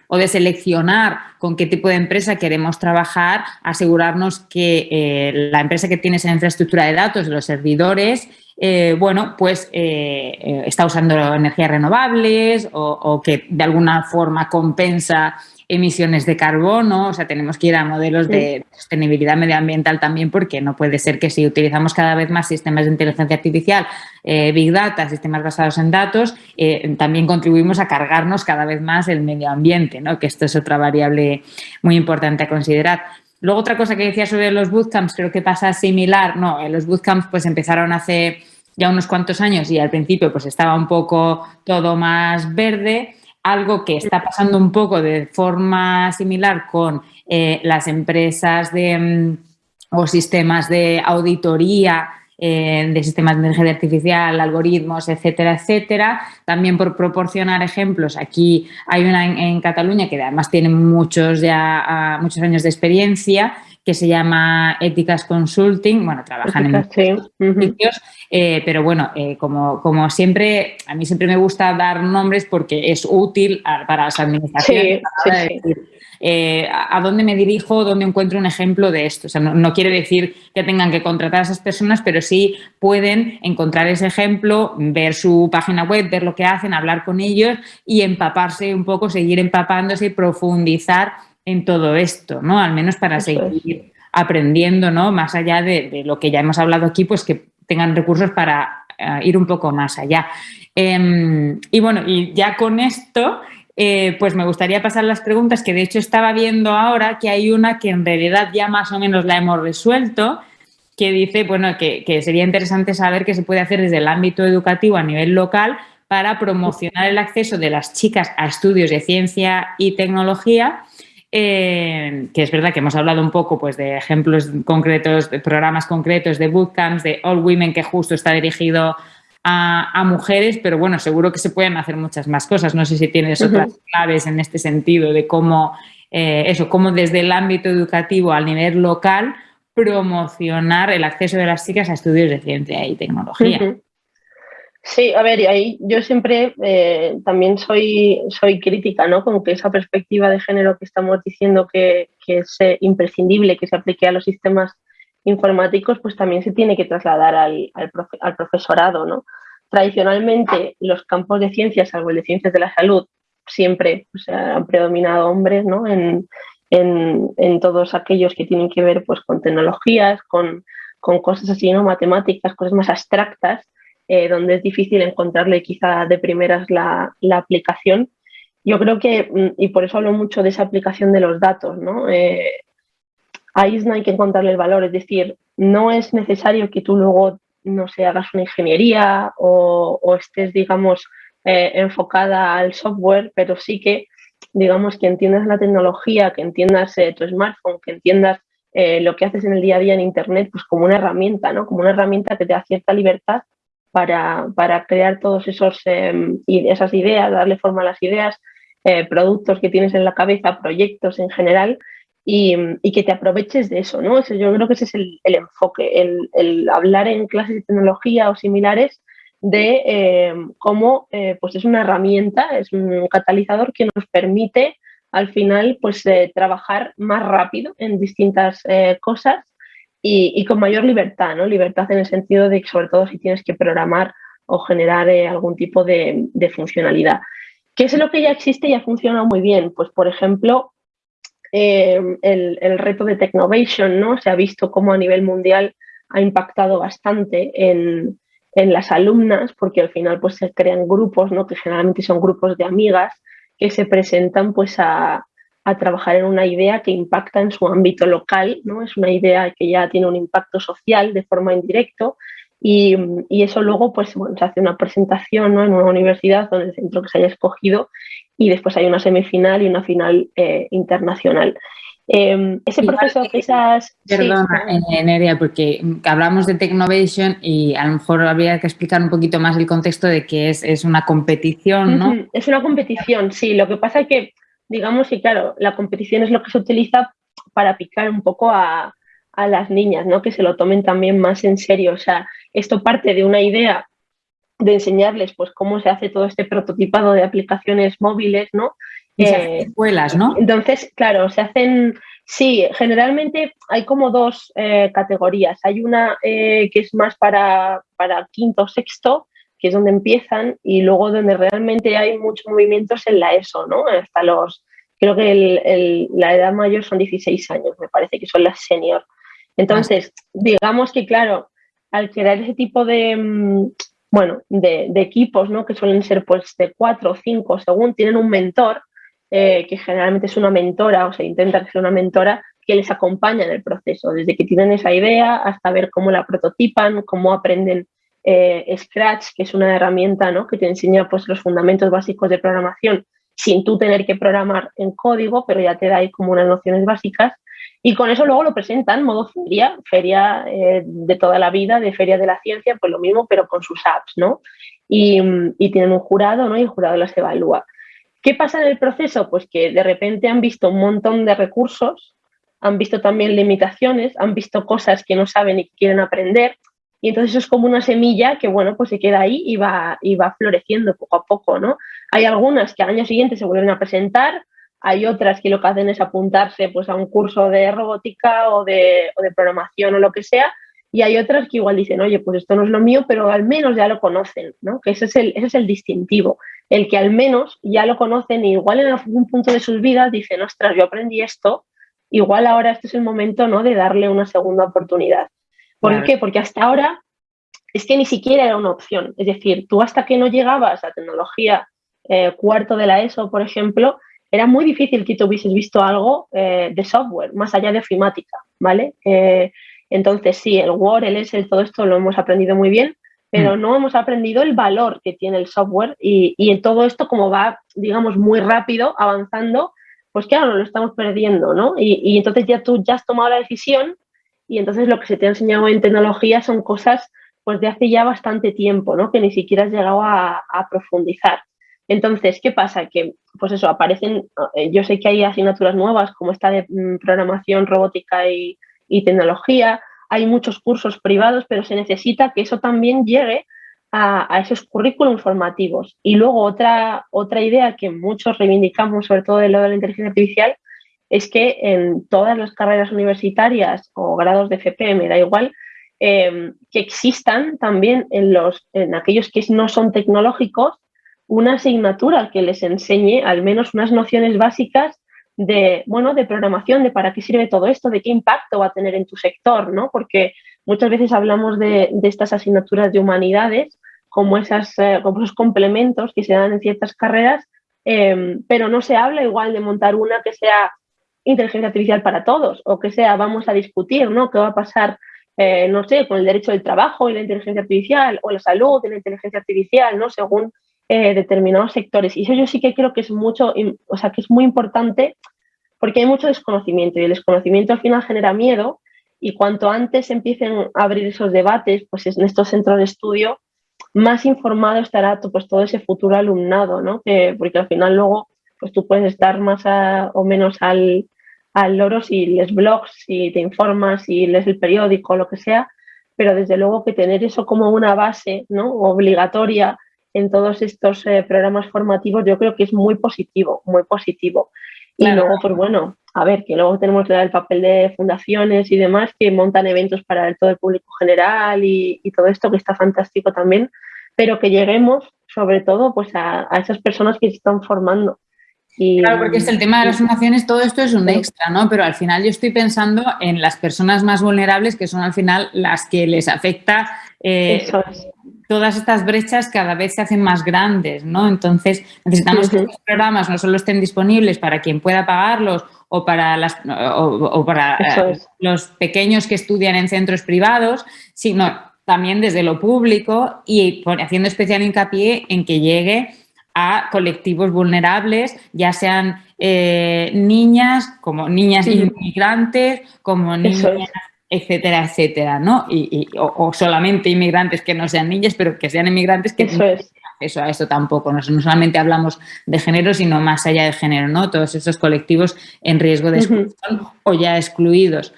o de seleccionar con qué tipo de empresa queremos trabajar, asegurarnos que eh, la empresa que tiene esa infraestructura de datos, los servidores, eh, bueno, pues eh, está usando energías renovables o, que de alguna forma compensa emisiones de carbono, o sea, tenemos que ir a modelos de sostenibilidad medioambiental también porque no puede ser que si utilizamos cada vez más sistemas de inteligencia artificial, eh, Big Data, sistemas basados en datos, eh, también contribuimos a cargarnos cada vez más el medio ambiente, ¿no? que esto es otra variable muy importante a considerar. Luego otra cosa que decía sobre los bootcamps, creo que pasa similar, no, los bootcamps pues empezaron hace ya unos cuantos años y al principio pues estaba un poco todo más verde, algo que está pasando un poco de forma similar con eh, las empresas de, mm, o sistemas de auditoría eh, de sistemas de inteligencia artificial, algoritmos, etcétera, etcétera. También por proporcionar ejemplos, aquí hay una en, Cataluña que además tiene muchos, ya, ah, muchos años de experiencia, que se llama Éticas Consulting, bueno, trabajan en sitios, eh, pero bueno, eh, como, como siempre, a mí siempre me gusta dar nombres porque es útil para las administraciones. Eh, a dónde me dirijo, dónde encuentro un ejemplo de esto. O sea, no, quiere decir que tengan que contratar a esas personas, pero sí pueden encontrar ese ejemplo, ver su página web, ver lo que hacen, hablar con ellos y empaparse un poco, seguir empapándose y profundizar en todo esto, ¿no? Al menos para seguir aprendiendo, ¿no? Más allá de, lo que ya hemos hablado aquí, pues que tengan recursos para eh, ir un poco más allá. Em, y bueno, y ya con esto, eh, pues me gustaría pasar las preguntas que de hecho estaba viendo ahora, que hay una que en realidad ya más o menos la hemos resuelto, que dice, bueno, que, que sería interesante saber qué se puede hacer desde el ámbito educativo a nivel local para promocionar el acceso de las chicas a estudios de ciencia y tecnología eh, que es verdad que hemos hablado un poco pues, de ejemplos concretos, de programas concretos, de bootcamps, de All Women, que justo está dirigido a, mujeres, pero bueno, seguro que se pueden hacer muchas más cosas. No sé si tienes otras claves en este sentido de cómo, eh, eso, cómo desde el ámbito educativo al nivel local promocionar el acceso de las chicas a estudios de ciencia y tecnología. Sí, a ver, ahí yo siempre eh, también soy, soy crítica, ¿no? Con que esa perspectiva de género que estamos diciendo que, es eh, imprescindible que se aplique a los sistemas informáticos, pues también se tiene que trasladar al, al, profesorado, ¿no? Tradicionalmente, los campos de ciencias, salvo el de ciencias de la salud, siempre pues, han predominado hombres, ¿no? En, en, en, todos aquellos que tienen que ver pues, con tecnologías, con, con cosas así, ¿no? Matemáticas, cosas más abstractas eh, donde es difícil encontrarle quizá de primeras la, aplicación. Yo creo que, mm, y por eso hablo mucho de esa aplicación de los datos, ¿no? Eh, ahí no hay que encontrarle el valor, es decir, no es necesario que tú luego, no sé, hagas una ingeniería o, estés, digamos, eh, enfocada al software, pero sí que, digamos, que entiendas la tecnología, que entiendas tu smartphone, que entiendas eh, lo que haces en el día a día en Internet pues como una herramienta, ¿no? Como una herramienta que te da cierta libertad para, para crear todos esos em, esas ideas, darle forma a las ideas, eh, productos que tienes en la cabeza, proyectos en general y, y, que te aproveches de eso, ¿no? Eso, yo creo que ese es el, el enfoque, el, hablar en clases de tecnología o similares de em, cómo eh, pues es una herramienta, es un catalizador que nos permite al final pues trabajar más rápido en distintas eh, cosas y, con mayor libertad, ¿no? Libertad en el sentido de que sobre todo si tienes que programar o generar eh, algún tipo de, funcionalidad. ¿Qué es lo que ya existe y ha funcionado muy bien? Pues por ejemplo, eh, el, reto de Technovation, ¿no? Se ha visto cómo a nivel mundial ha impactado bastante en, en las alumnas, porque al final pues se crean grupos, ¿no? Que generalmente son grupos de amigas que se presentan pues a, a trabajar en una idea que impacta en su ámbito local, ¿no? Es una idea que ya tiene un impacto social de forma indirecto y, y eso luego pues bueno, se hace una presentación ¿no? en una universidad o en el centro que se haya escogido y después hay una semifinal y una final eh, internacional. Eh, ese proceso que esas... Perdona, sí. Nerea, porque hablamos de Technovation y a lo mejor habría que explicar un poquito más el contexto de que es, es una competición, ¿no? Es una competición, sí. Lo que pasa es que digamos que, claro, la competición es lo que se utiliza para picar un poco a, a, las niñas, ¿no? Que se lo tomen también más en serio. O sea, esto parte de una idea de enseñarles pues cómo se hace todo este prototipado de aplicaciones móviles, ¿no? Eh, escuelas, ¿no? Entonces, claro, se hacen, sí, generalmente hay como dos eh, categorías. Hay una eh, que es más para, para quinto o sexto, que es donde empiezan, y luego donde realmente hay muchos movimientos en la ESO, ¿no? Hasta los, creo que la edad mayor son 16 años, me parece que son las senior. Entonces, digamos que, claro, al crear ese tipo de, mm, bueno, de, equipos, ¿no? Que suelen ser pues de cuatro o cinco, según tienen un mentor, eh, que generalmente es una mentora, o se intenta que sea una mentora, que les acompaña en el proceso, desde que tienen esa idea hasta ver cómo la prototipan, cómo aprenden eh, Scratch, que es una herramienta ¿no? que te enseña pues, los fundamentos básicos de programación sin tú tener que programar en código, pero ya te da ahí como unas nociones básicas. Y con eso luego lo presentan modo feria, feria eh, de toda la vida, de feria de la ciencia, pues lo mismo, pero con sus apps, ¿no? Y, y, tienen un jurado, ¿no? Y el jurado las evalúa. ¿Qué pasa en el proceso? Pues que de repente han visto un montón de recursos, han visto también limitaciones, han visto cosas que no saben y quieren aprender, y entonces es como una semilla que, bueno, pues se queda ahí y va, y va floreciendo poco a poco, ¿no? Hay algunas que al año siguiente se vuelven a presentar, hay otras que lo que hacen es apuntarse pues, a un curso de robótica o de, o de programación o lo que sea, y hay otras que igual dicen, oye, pues esto no es lo mío, pero al menos ya lo conocen, ¿no? Que ese es el, ese es el distintivo, el que al menos ya lo conocen y igual en algún punto de sus vidas dicen, ostras, yo aprendí esto, igual ahora este es el momento, ¿no? De darle una segunda oportunidad. ¿Por claro. qué? Porque hasta ahora es que ni siquiera era una opción. Es decir, tú hasta que no llegabas a tecnología eh, cuarto de la ESO, por ejemplo, era muy difícil que tú hubieses visto algo eh, de software, más allá de ofimática, ¿vale? Eh, entonces, sí, el Word, el Excel, todo esto lo hemos aprendido muy bien, pero mm. no hemos aprendido el valor que tiene el software y, y en todo esto, como va, digamos, muy rápido, avanzando, pues claro, lo estamos perdiendo, ¿no? Y, y entonces ya tú ya has tomado la decisión y entonces lo que se te ha enseñado en tecnología son cosas pues de hace ya bastante tiempo, ¿no? Que ni siquiera has llegado a, profundizar. Entonces, ¿qué pasa? Que, pues eso, aparecen, eh, yo sé que hay asignaturas nuevas como esta de mm, programación, robótica y, tecnología, hay muchos cursos privados, pero se necesita que eso también llegue a, a esos currículums formativos. Y luego otra, otra idea que muchos reivindicamos, sobre todo de lo de la inteligencia artificial, es que en todas las carreras universitarias o grados de FP, me da igual, eh, que existan también en, los, en aquellos que no son tecnológicos una asignatura que les enseñe al menos unas nociones básicas de, bueno, de programación, de para qué sirve todo esto, de qué impacto va a tener en tu sector, ¿no? Porque muchas veces hablamos de, de estas asignaturas de humanidades como, esas, eh, como esos complementos que se dan en ciertas carreras, eh, pero no se habla igual de montar una que sea inteligencia artificial para todos o que sea vamos a discutir, ¿no? ¿Qué va a pasar, eh, no sé, con el derecho del trabajo y la inteligencia artificial o la salud y la inteligencia artificial, ¿no? Según eh, determinados sectores. Y eso yo sí que creo que es mucho, o sea, que es muy importante porque hay mucho desconocimiento y el desconocimiento al final genera miedo y cuanto antes empiecen a abrir esos debates, pues en estos centros de estudio, más informado estará pues, todo ese futuro alumnado, ¿no? porque al final luego pues tú puedes estar más o menos al, al loro si lees blogs, si te informas, si lees el periódico, lo que sea, pero desde luego que tener eso como una base ¿no? obligatoria en todos estos eh, programas formativos yo creo que es muy positivo, muy positivo. Y luego, pues bueno, a ver, que luego tenemos el papel de fundaciones y demás que montan eventos para todo el público general y, todo esto que está fantástico también, pero que lleguemos sobre todo pues a, a esas personas que se están formando claro, porque es el tema de las fundaciones, todo esto es un extra, ¿no? Pero al final yo estoy pensando en las personas más vulnerables, que son al final las que les afecta eh, todas estas brechas cada vez se hacen más grandes, ¿no? Entonces necesitamos que los programas no solo estén disponibles para quien pueda pagarlos o para, las, o, para eh, los pequeños que estudian en centros privados, sino también desde lo público y haciendo especial hincapié en que llegue a colectivos vulnerables, ya sean eh, niñas, como niñas inmigrantes, como niñas, etcétera, etcétera, ¿no? Y, o, solamente inmigrantes que no sean niñas, pero que sean inmigrantes que eso es. Eso, a eso tampoco. No, solamente hablamos de género, sino más allá de género, ¿no? Todos esos colectivos en riesgo de exclusión o ya excluidos.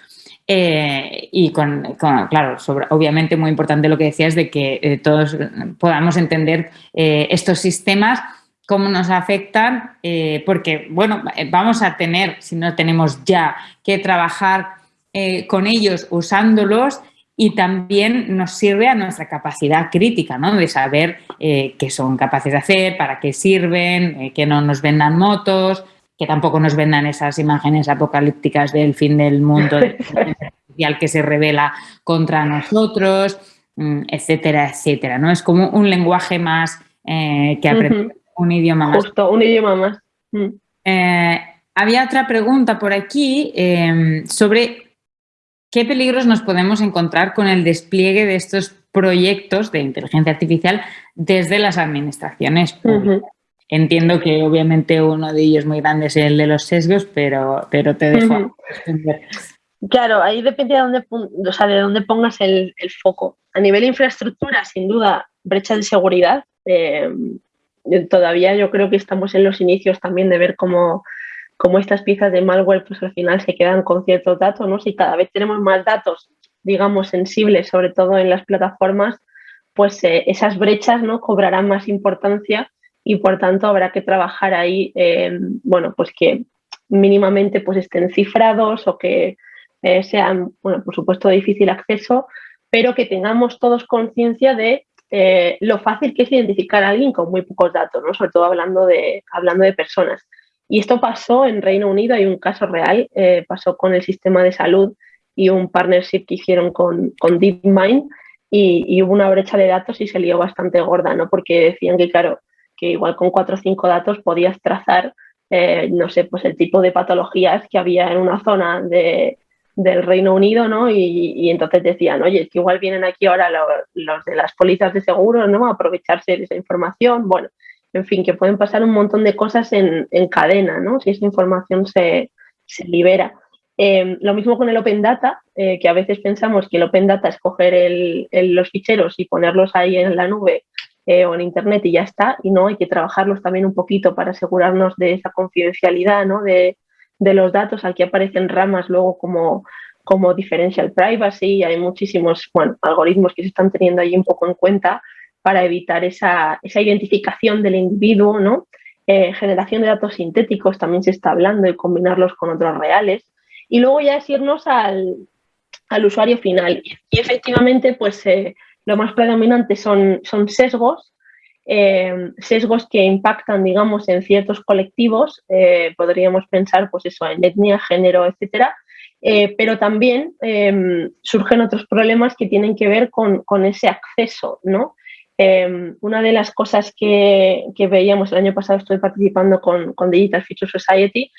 Eh, y con, claro, obviamente muy importante lo que decías de que eh, todos podamos entender eh, estos sistemas, cómo nos afectan, porque, bueno, vamos a tener, si no tenemos ya, que trabajar con ellos usándolos y también nos sirve a nuestra capacidad crítica, ¿no? De saber qué son capaces de hacer, para qué sirven, que no nos vendan motos, que tampoco nos vendan esas imágenes apocalípticas del fin del mundo al que se revela contra nosotros, mm, etcétera, etcétera. ¿no? Es como un lenguaje más eh, que aprender, un idioma más. Justo, un idioma más. Mm. Eh, había otra pregunta por aquí em, sobre qué peligros nos podemos encontrar con el despliegue de estos proyectos de inteligencia artificial desde las administraciones públicas. Entiendo que obviamente uno de ellos muy grande es el de los sesgos, pero, pero te dejo Claro, ahí depende de dónde, o sea, de dónde pongas el, foco. A nivel de infraestructura, sin duda, brecha de seguridad. Eh, todavía yo creo que estamos en los inicios también de ver cómo, cómo, estas piezas de malware pues al final se quedan con ciertos datos, ¿no? Si cada vez tenemos más datos, digamos, sensibles, sobre todo en las plataformas, pues eh, esas brechas ¿no? cobrarán más importancia y por tanto habrá que trabajar ahí, eh, bueno, pues que mínimamente pues estén cifrados o que eh, sean, bueno, por supuesto difícil acceso, pero que tengamos todos conciencia de eh, lo fácil que es identificar a alguien con muy pocos datos, ¿no? sobre todo hablando de, hablando de personas. Y esto pasó en Reino Unido, hay un caso real, pasó con el sistema de salud y un partnership que hicieron con, con DeepMind y, y, hubo una brecha de datos y se lió bastante gorda, ¿no? porque decían que, claro, que igual con cuatro o cinco datos podías trazar, eh, no sé, pues el tipo de patologías que había en una zona de, del Reino Unido, ¿no? Y, entonces decían, oye, que igual vienen aquí ahora los, de las pólizas de seguro, ¿no? A aprovecharse de esa información, bueno, en fin, que pueden pasar un montón de cosas en, cadena, ¿no? Si esa información se, libera. Eh, lo mismo con el Open Data, eh, que a veces pensamos que el Open Data es coger los ficheros y ponerlos ahí en la nube eh, o en Internet y ya está, y no hay que trabajarlos también un poquito para asegurarnos de esa confidencialidad ¿no? de, los datos. Aquí aparecen ramas luego como, como differential privacy, hay muchísimos bueno, algoritmos que se están teniendo ahí un poco en cuenta para evitar esa, identificación del individuo, ¿no? Eh, generación de datos sintéticos también se está hablando y combinarlos con otros reales. Y luego ya es irnos al, usuario final. Y efectivamente, pues eh, lo más predominante son, son sesgos, eh, sesgos que impactan, digamos, en ciertos colectivos, eh, podríamos pensar, pues eso, en etnia, género, etcétera, eh, pero también surgen otros problemas que tienen que ver con, ese acceso, ¿no? una de las cosas que, veíamos el año pasado, estoy participando con, con Digital Future Society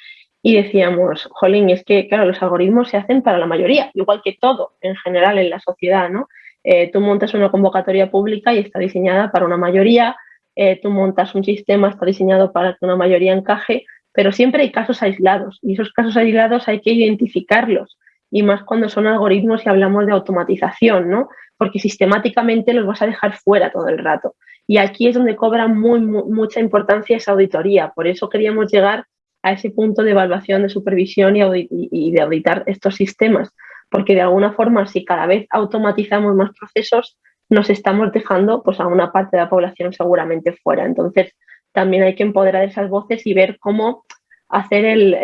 y decíamos, jolín, es que, claro, los algoritmos se hacen para la mayoría, igual que todo en general en la sociedad, ¿no? Eh, tú montas una convocatoria pública y está diseñada para una mayoría, eh, tú montas un sistema, está diseñado para que una mayoría encaje, pero siempre hay casos aislados y esos casos aislados hay que identificarlos y más cuando son algoritmos y hablamos de automatización, ¿no? Porque sistemáticamente los vas a dejar fuera todo el rato. Y aquí es donde cobra muy, mucha importancia esa auditoría. Por eso queríamos llegar a ese punto de evaluación, de supervisión y, de auditar estos sistemas. Porque de alguna forma, si cada vez automatizamos más procesos, nos estamos dejando pues, a una parte de la población seguramente fuera. Entonces, también hay que empoderar esas voces y ver cómo hacer el,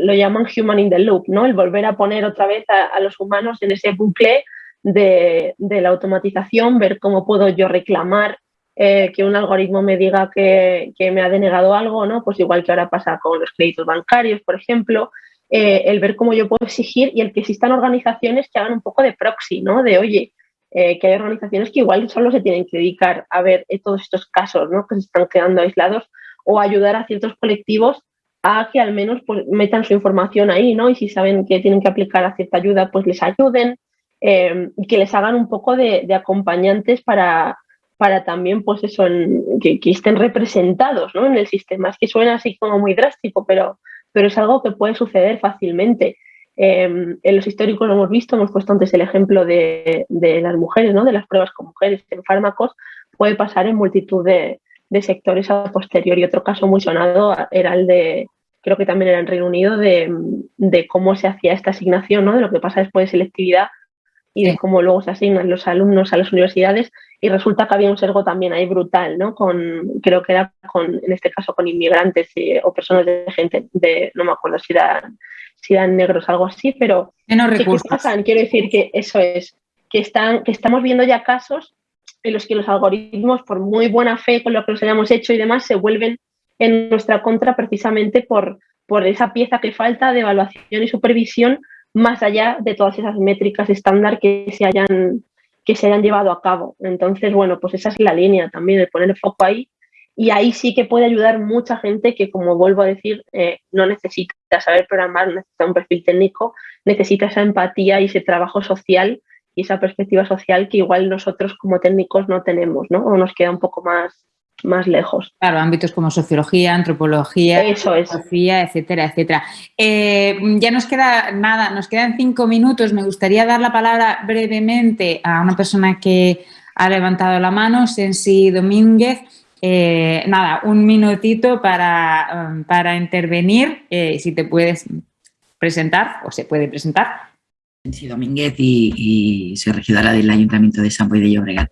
lo llaman human in the loop, ¿no? El volver a poner otra vez a, los humanos en ese bucle de, la automatización, ver cómo puedo yo reclamar eh, que un algoritmo me diga que, me ha denegado algo, ¿no? Pues igual que ahora pasa con los créditos bancarios, por ejemplo, eh, el ver cómo yo puedo exigir y el que existan organizaciones que hagan un poco de proxy, ¿no? De, oye, eh, que hay organizaciones que igual solo se tienen que dedicar a ver todos estos casos, ¿no? Que se están quedando aislados o ayudar a ciertos colectivos a que al menos pues, metan su información ahí, ¿no? Y si saben que tienen que aplicar a cierta ayuda, pues les ayuden eh, y que les hagan un poco de, acompañantes para, para también, pues eso, que, estén representados ¿no? en el sistema. Es que suena así como muy drástico, pero, pero es algo que puede suceder fácilmente. Eh, en los históricos lo hemos visto, hemos puesto antes el ejemplo de, de, las mujeres, ¿no? de las pruebas con mujeres en fármacos, puede pasar en multitud de, de sectores a posteriori. Otro caso muy sonado era el de, creo que también era en Reino Unido, de, cómo se hacía esta asignación, ¿no? de lo que pasa después de selectividad y de cómo luego se asignan los alumnos a las universidades y resulta que había un sergo también ahí brutal, ¿no? Con, creo que era con, en este caso con inmigrantes o personas de gente de, no me acuerdo si eran, si eran negros, algo así, pero ¿qué, pasan? Quiero decir que eso es, que, están, que estamos viendo ya casos en los que los algoritmos, por muy buena fe con lo que los hayamos hecho y demás, se vuelven en nuestra contra precisamente por, por esa pieza que falta de evaluación y supervisión más allá de todas esas métricas estándar que se hayan, que se hayan llevado a cabo. Entonces, bueno, pues esa es la línea también, de poner el foco ahí. Y ahí sí que puede ayudar mucha gente que, como vuelvo a decir, eh, no necesita saber programar, necesita un perfil técnico, necesita esa empatía y ese trabajo social y esa perspectiva social que igual nosotros como técnicos no tenemos, ¿no? O nos queda un poco más, más lejos. Claro, ámbitos como sociología, antropología, filosofía, etcétera, etcétera. Eh, ya nos queda nada, nos quedan cinco minutos. Me gustaría dar la palabra brevemente a una persona que ha levantado la mano, Sensi Domínguez. Eh, nada, un minutito para, um, para intervenir, eh, si te puedes presentar o se puede presentar. Domínguez y, soy regidora del Ayuntamiento de San Boy de Llobregat.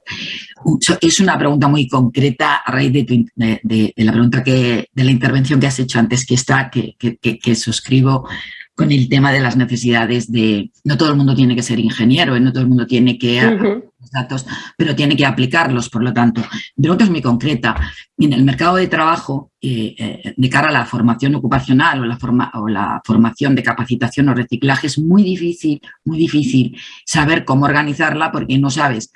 Es una pregunta muy concreta a raíz de, la pregunta que, de la intervención que has hecho antes, que está, que, que suscribo con el tema de las necesidades de, no todo el mundo tiene que ser ingeniero, ¿eh? no todo el mundo tiene que datos, pero tiene que aplicarlos, por lo tanto. Mi pregunta es muy concreta. En el mercado de trabajo, eh, eh, de cara a la formación ocupacional o la, forma, o la formación de capacitación o reciclaje, es muy difícil, muy difícil saber cómo organizarla porque no sabes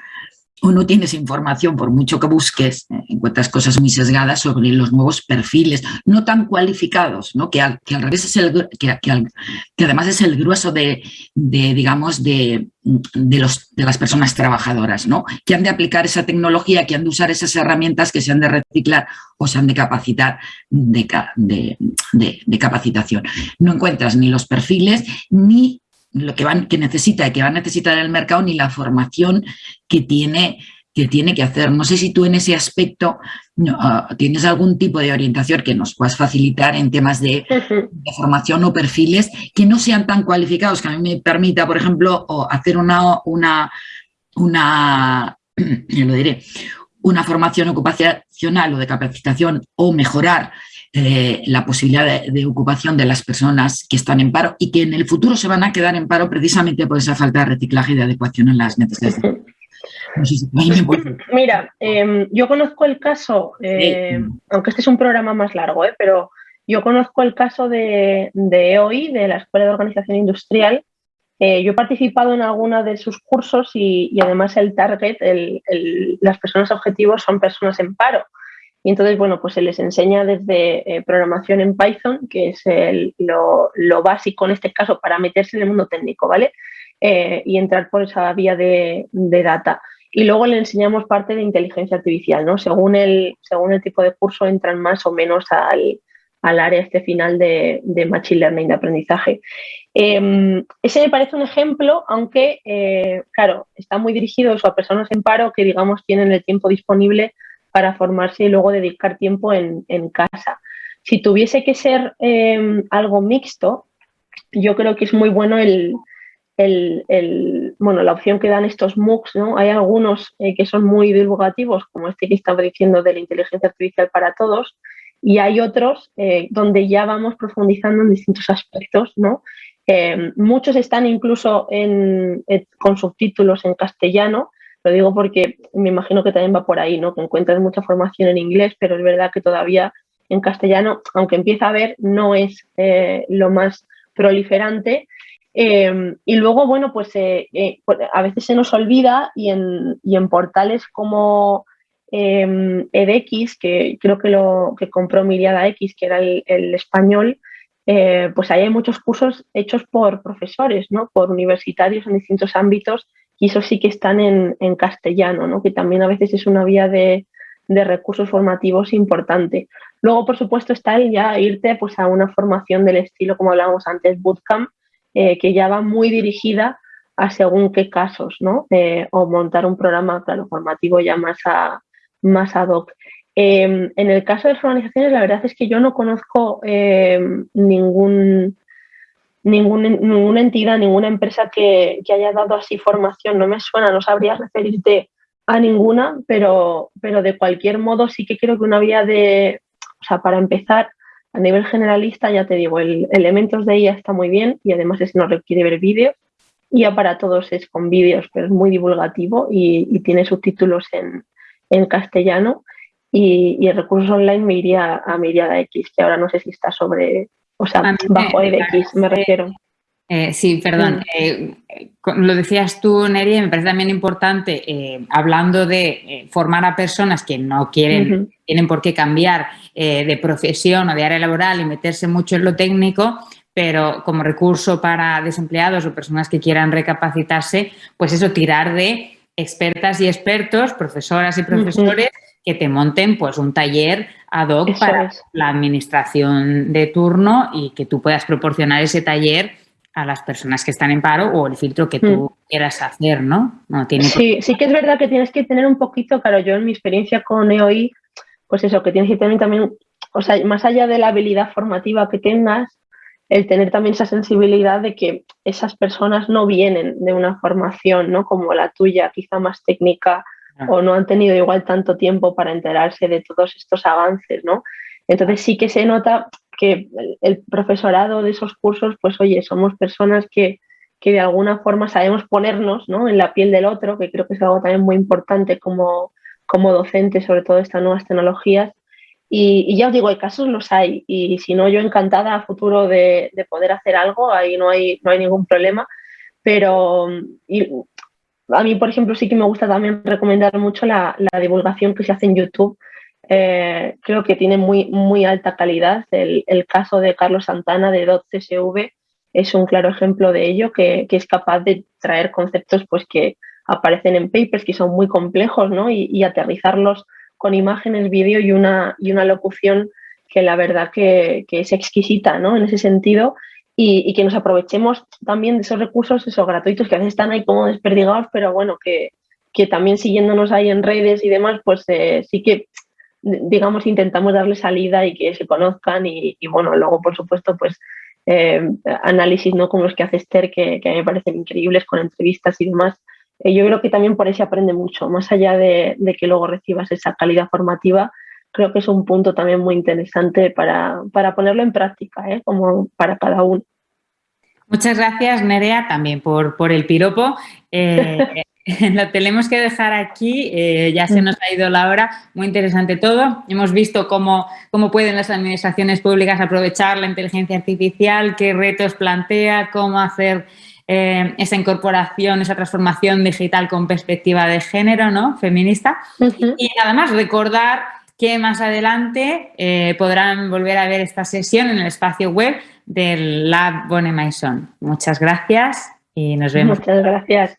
o no tienes información, por mucho que busques, eh, encuentras cosas muy sesgadas sobre los nuevos perfiles, no tan cualificados, ¿no? Que, al, que al revés es el, que, que, además es el grueso de, de digamos, de, de, los, de las personas trabajadoras, ¿no? Que han de aplicar esa tecnología, que han de usar esas herramientas que se han de reciclar o se han de capacitar de, de, de capacitación. No encuentras ni los perfiles ni lo que, van, que necesita, que va a necesitar el mercado ni la formación que tiene que tiene que hacer. No sé si tú en ese aspecto ah, tienes algún tipo de orientación que nos puedas facilitar en temas de, formación o perfiles que no sean tan cualificados, que a mí me permita, por ejemplo, hacer una, una, una lo diré, una formación ocupacional o de capacitación o mejorar eh, la posibilidad de, ocupación de las personas que están en paro y que en el futuro se van a quedar en paro precisamente por esa falta de reciclaje y de adecuación en las necesidades. Mira, em, yo conozco el caso, eh, aunque este es un programa más largo, eh, pero yo conozco el caso de, de EOI, de la Escuela de Organización Industrial. yo he participado en alguna de sus cursos y, además el target, las personas objetivos son personas en paro. Y entonces, bueno, pues se les enseña desde eh, programación en Python, que es lo, básico en este caso para meterse en el mundo técnico, ¿vale? Eh, y entrar por esa vía de, data. Y luego le enseñamos parte de inteligencia artificial, ¿no? Según el, según el tipo de curso entran más o menos al, al área este final de, Machine Learning, de aprendizaje. Em, ese me parece un ejemplo, aunque, eh, claro, está muy dirigido a personas en paro que, digamos, tienen el tiempo disponible para formarse y luego dedicar tiempo en, casa. Si tuviese que ser em, algo mixto, yo creo que es muy bueno el, bueno, la opción que dan estos MOOCs, ¿no? Hay algunos eh, que son muy divulgativos, como este que estaba diciendo de la inteligencia artificial para todos, y hay otros eh, donde ya vamos profundizando en distintos aspectos, ¿no? Eh, muchos están incluso con subtítulos en castellano, lo digo porque me imagino que también va por ahí, ¿no? Que encuentras mucha formación en inglés, pero es verdad que todavía en castellano, aunque empieza a ver, no es lo más proliferante. y luego, bueno, pues a veces se nos olvida y en, y en portales como eh, edX, que creo que lo que compró Miriada X, que era el, español, eh, pues ahí hay muchos cursos hechos por profesores, ¿no? por universitarios en distintos ámbitos y eso sí que están en, castellano, ¿no? que también a veces es una vía de, recursos formativos importante. Luego, por supuesto, está el ya irte pues, a una formación del estilo, como hablábamos antes, bootcamp, eh, que ya va muy dirigida a según qué casos, ¿no? Eh, o montar un programa, claro, formativo ya más a, más ad hoc. Em, en el caso de las organizaciones, la verdad es que yo no conozco em, ningún, ninguna entidad, ninguna empresa que, haya dado así formación. No me suena, no sabría referirte a ninguna, pero, pero de cualquier modo sí que creo que una vía de, o sea, para empezar, a nivel generalista, ya te digo, el elementos de IA está muy bien y además es no requiere ver vídeos. IA para todos es con vídeos, pero es muy divulgativo y tiene subtítulos en, en castellano y, y, recursos online me iría a Miriada X, que ahora no sé si está sobre, o sea, bajo EDX me refiero. Eh, sí, perdón. Mm. Eh, lo decías tú, Neri, me parece también importante, eh, hablando de formar a personas que no quieren, tienen por qué cambiar de profesión o de área laboral y meterse mucho en lo técnico, pero como recurso para desempleados o personas que quieran recapacitarse, pues eso, tirar de expertas y expertos, profesoras y profesores, que te monten pues un taller ad hoc para la administración de turno y que tú puedas proporcionar ese taller a las personas que están en paro o el filtro que tú mm. quieras hacer, ¿no? no tiene sí, sí que es verdad que tienes que tener un poquito, claro, yo en mi experiencia con EOI, pues eso, que tienes que tener también, o sea, más allá de la habilidad formativa que tengas, el tener también esa sensibilidad de que esas personas no vienen de una formación ¿no? como la tuya, quizá más técnica. O no han tenido igual tanto tiempo para enterarse de todos estos avances, ¿no? Entonces sí que se nota que el profesorado de esos cursos, pues oye, somos personas que, que de alguna forma sabemos ponernos ¿no? en la piel del otro, que creo que es algo también muy importante como, como docente, sobre todo estas nuevas tecnologías, y, ya os digo, hay casos los hay y si no, yo encantada a futuro de, poder hacer algo, ahí no hay, no hay ningún problema. Pero a mí, por ejemplo, sí que me gusta también recomendar mucho la, divulgación que se hace en YouTube. Eh, creo que tiene muy, muy alta calidad. El, caso de Carlos Santana de .csv es un claro ejemplo de ello, que, es capaz de traer conceptos pues, que aparecen en papers que son muy complejos ¿no? y, y aterrizarlos con imágenes, vídeo y una, y una locución que la verdad que, es exquisita ¿no? en ese sentido y, que nos aprovechemos también de esos recursos esos gratuitos que a veces están ahí como desperdigados, pero bueno, que, también siguiéndonos ahí en redes y demás, pues eh, sí que digamos intentamos darle salida y que se conozcan y, bueno, luego por supuesto pues eh, análisis ¿no? como los que hace Esther que, que a mí me parecen increíbles con entrevistas y demás eh, yo creo que también por ahí se aprende mucho, más allá de, que luego recibas esa calidad formativa, creo que es un punto también muy interesante para, ponerlo en práctica, ¿eh? como para cada uno. Muchas gracias, Nerea, también por, por el piropo. Eh, lo tenemos que dejar aquí, ya se nos ha ido la hora, muy interesante todo. Hemos visto cómo, cómo pueden las administraciones públicas aprovechar la inteligencia artificial, qué retos plantea, cómo hacer eh, esa incorporación, esa transformación digital con perspectiva de género, ¿no? Feminista. Y además recordar que más adelante eh, podrán volver a ver esta sesión en el espacio web del Lab Bonne Maison. Muchas gracias y nos vemos. Muchas gracias.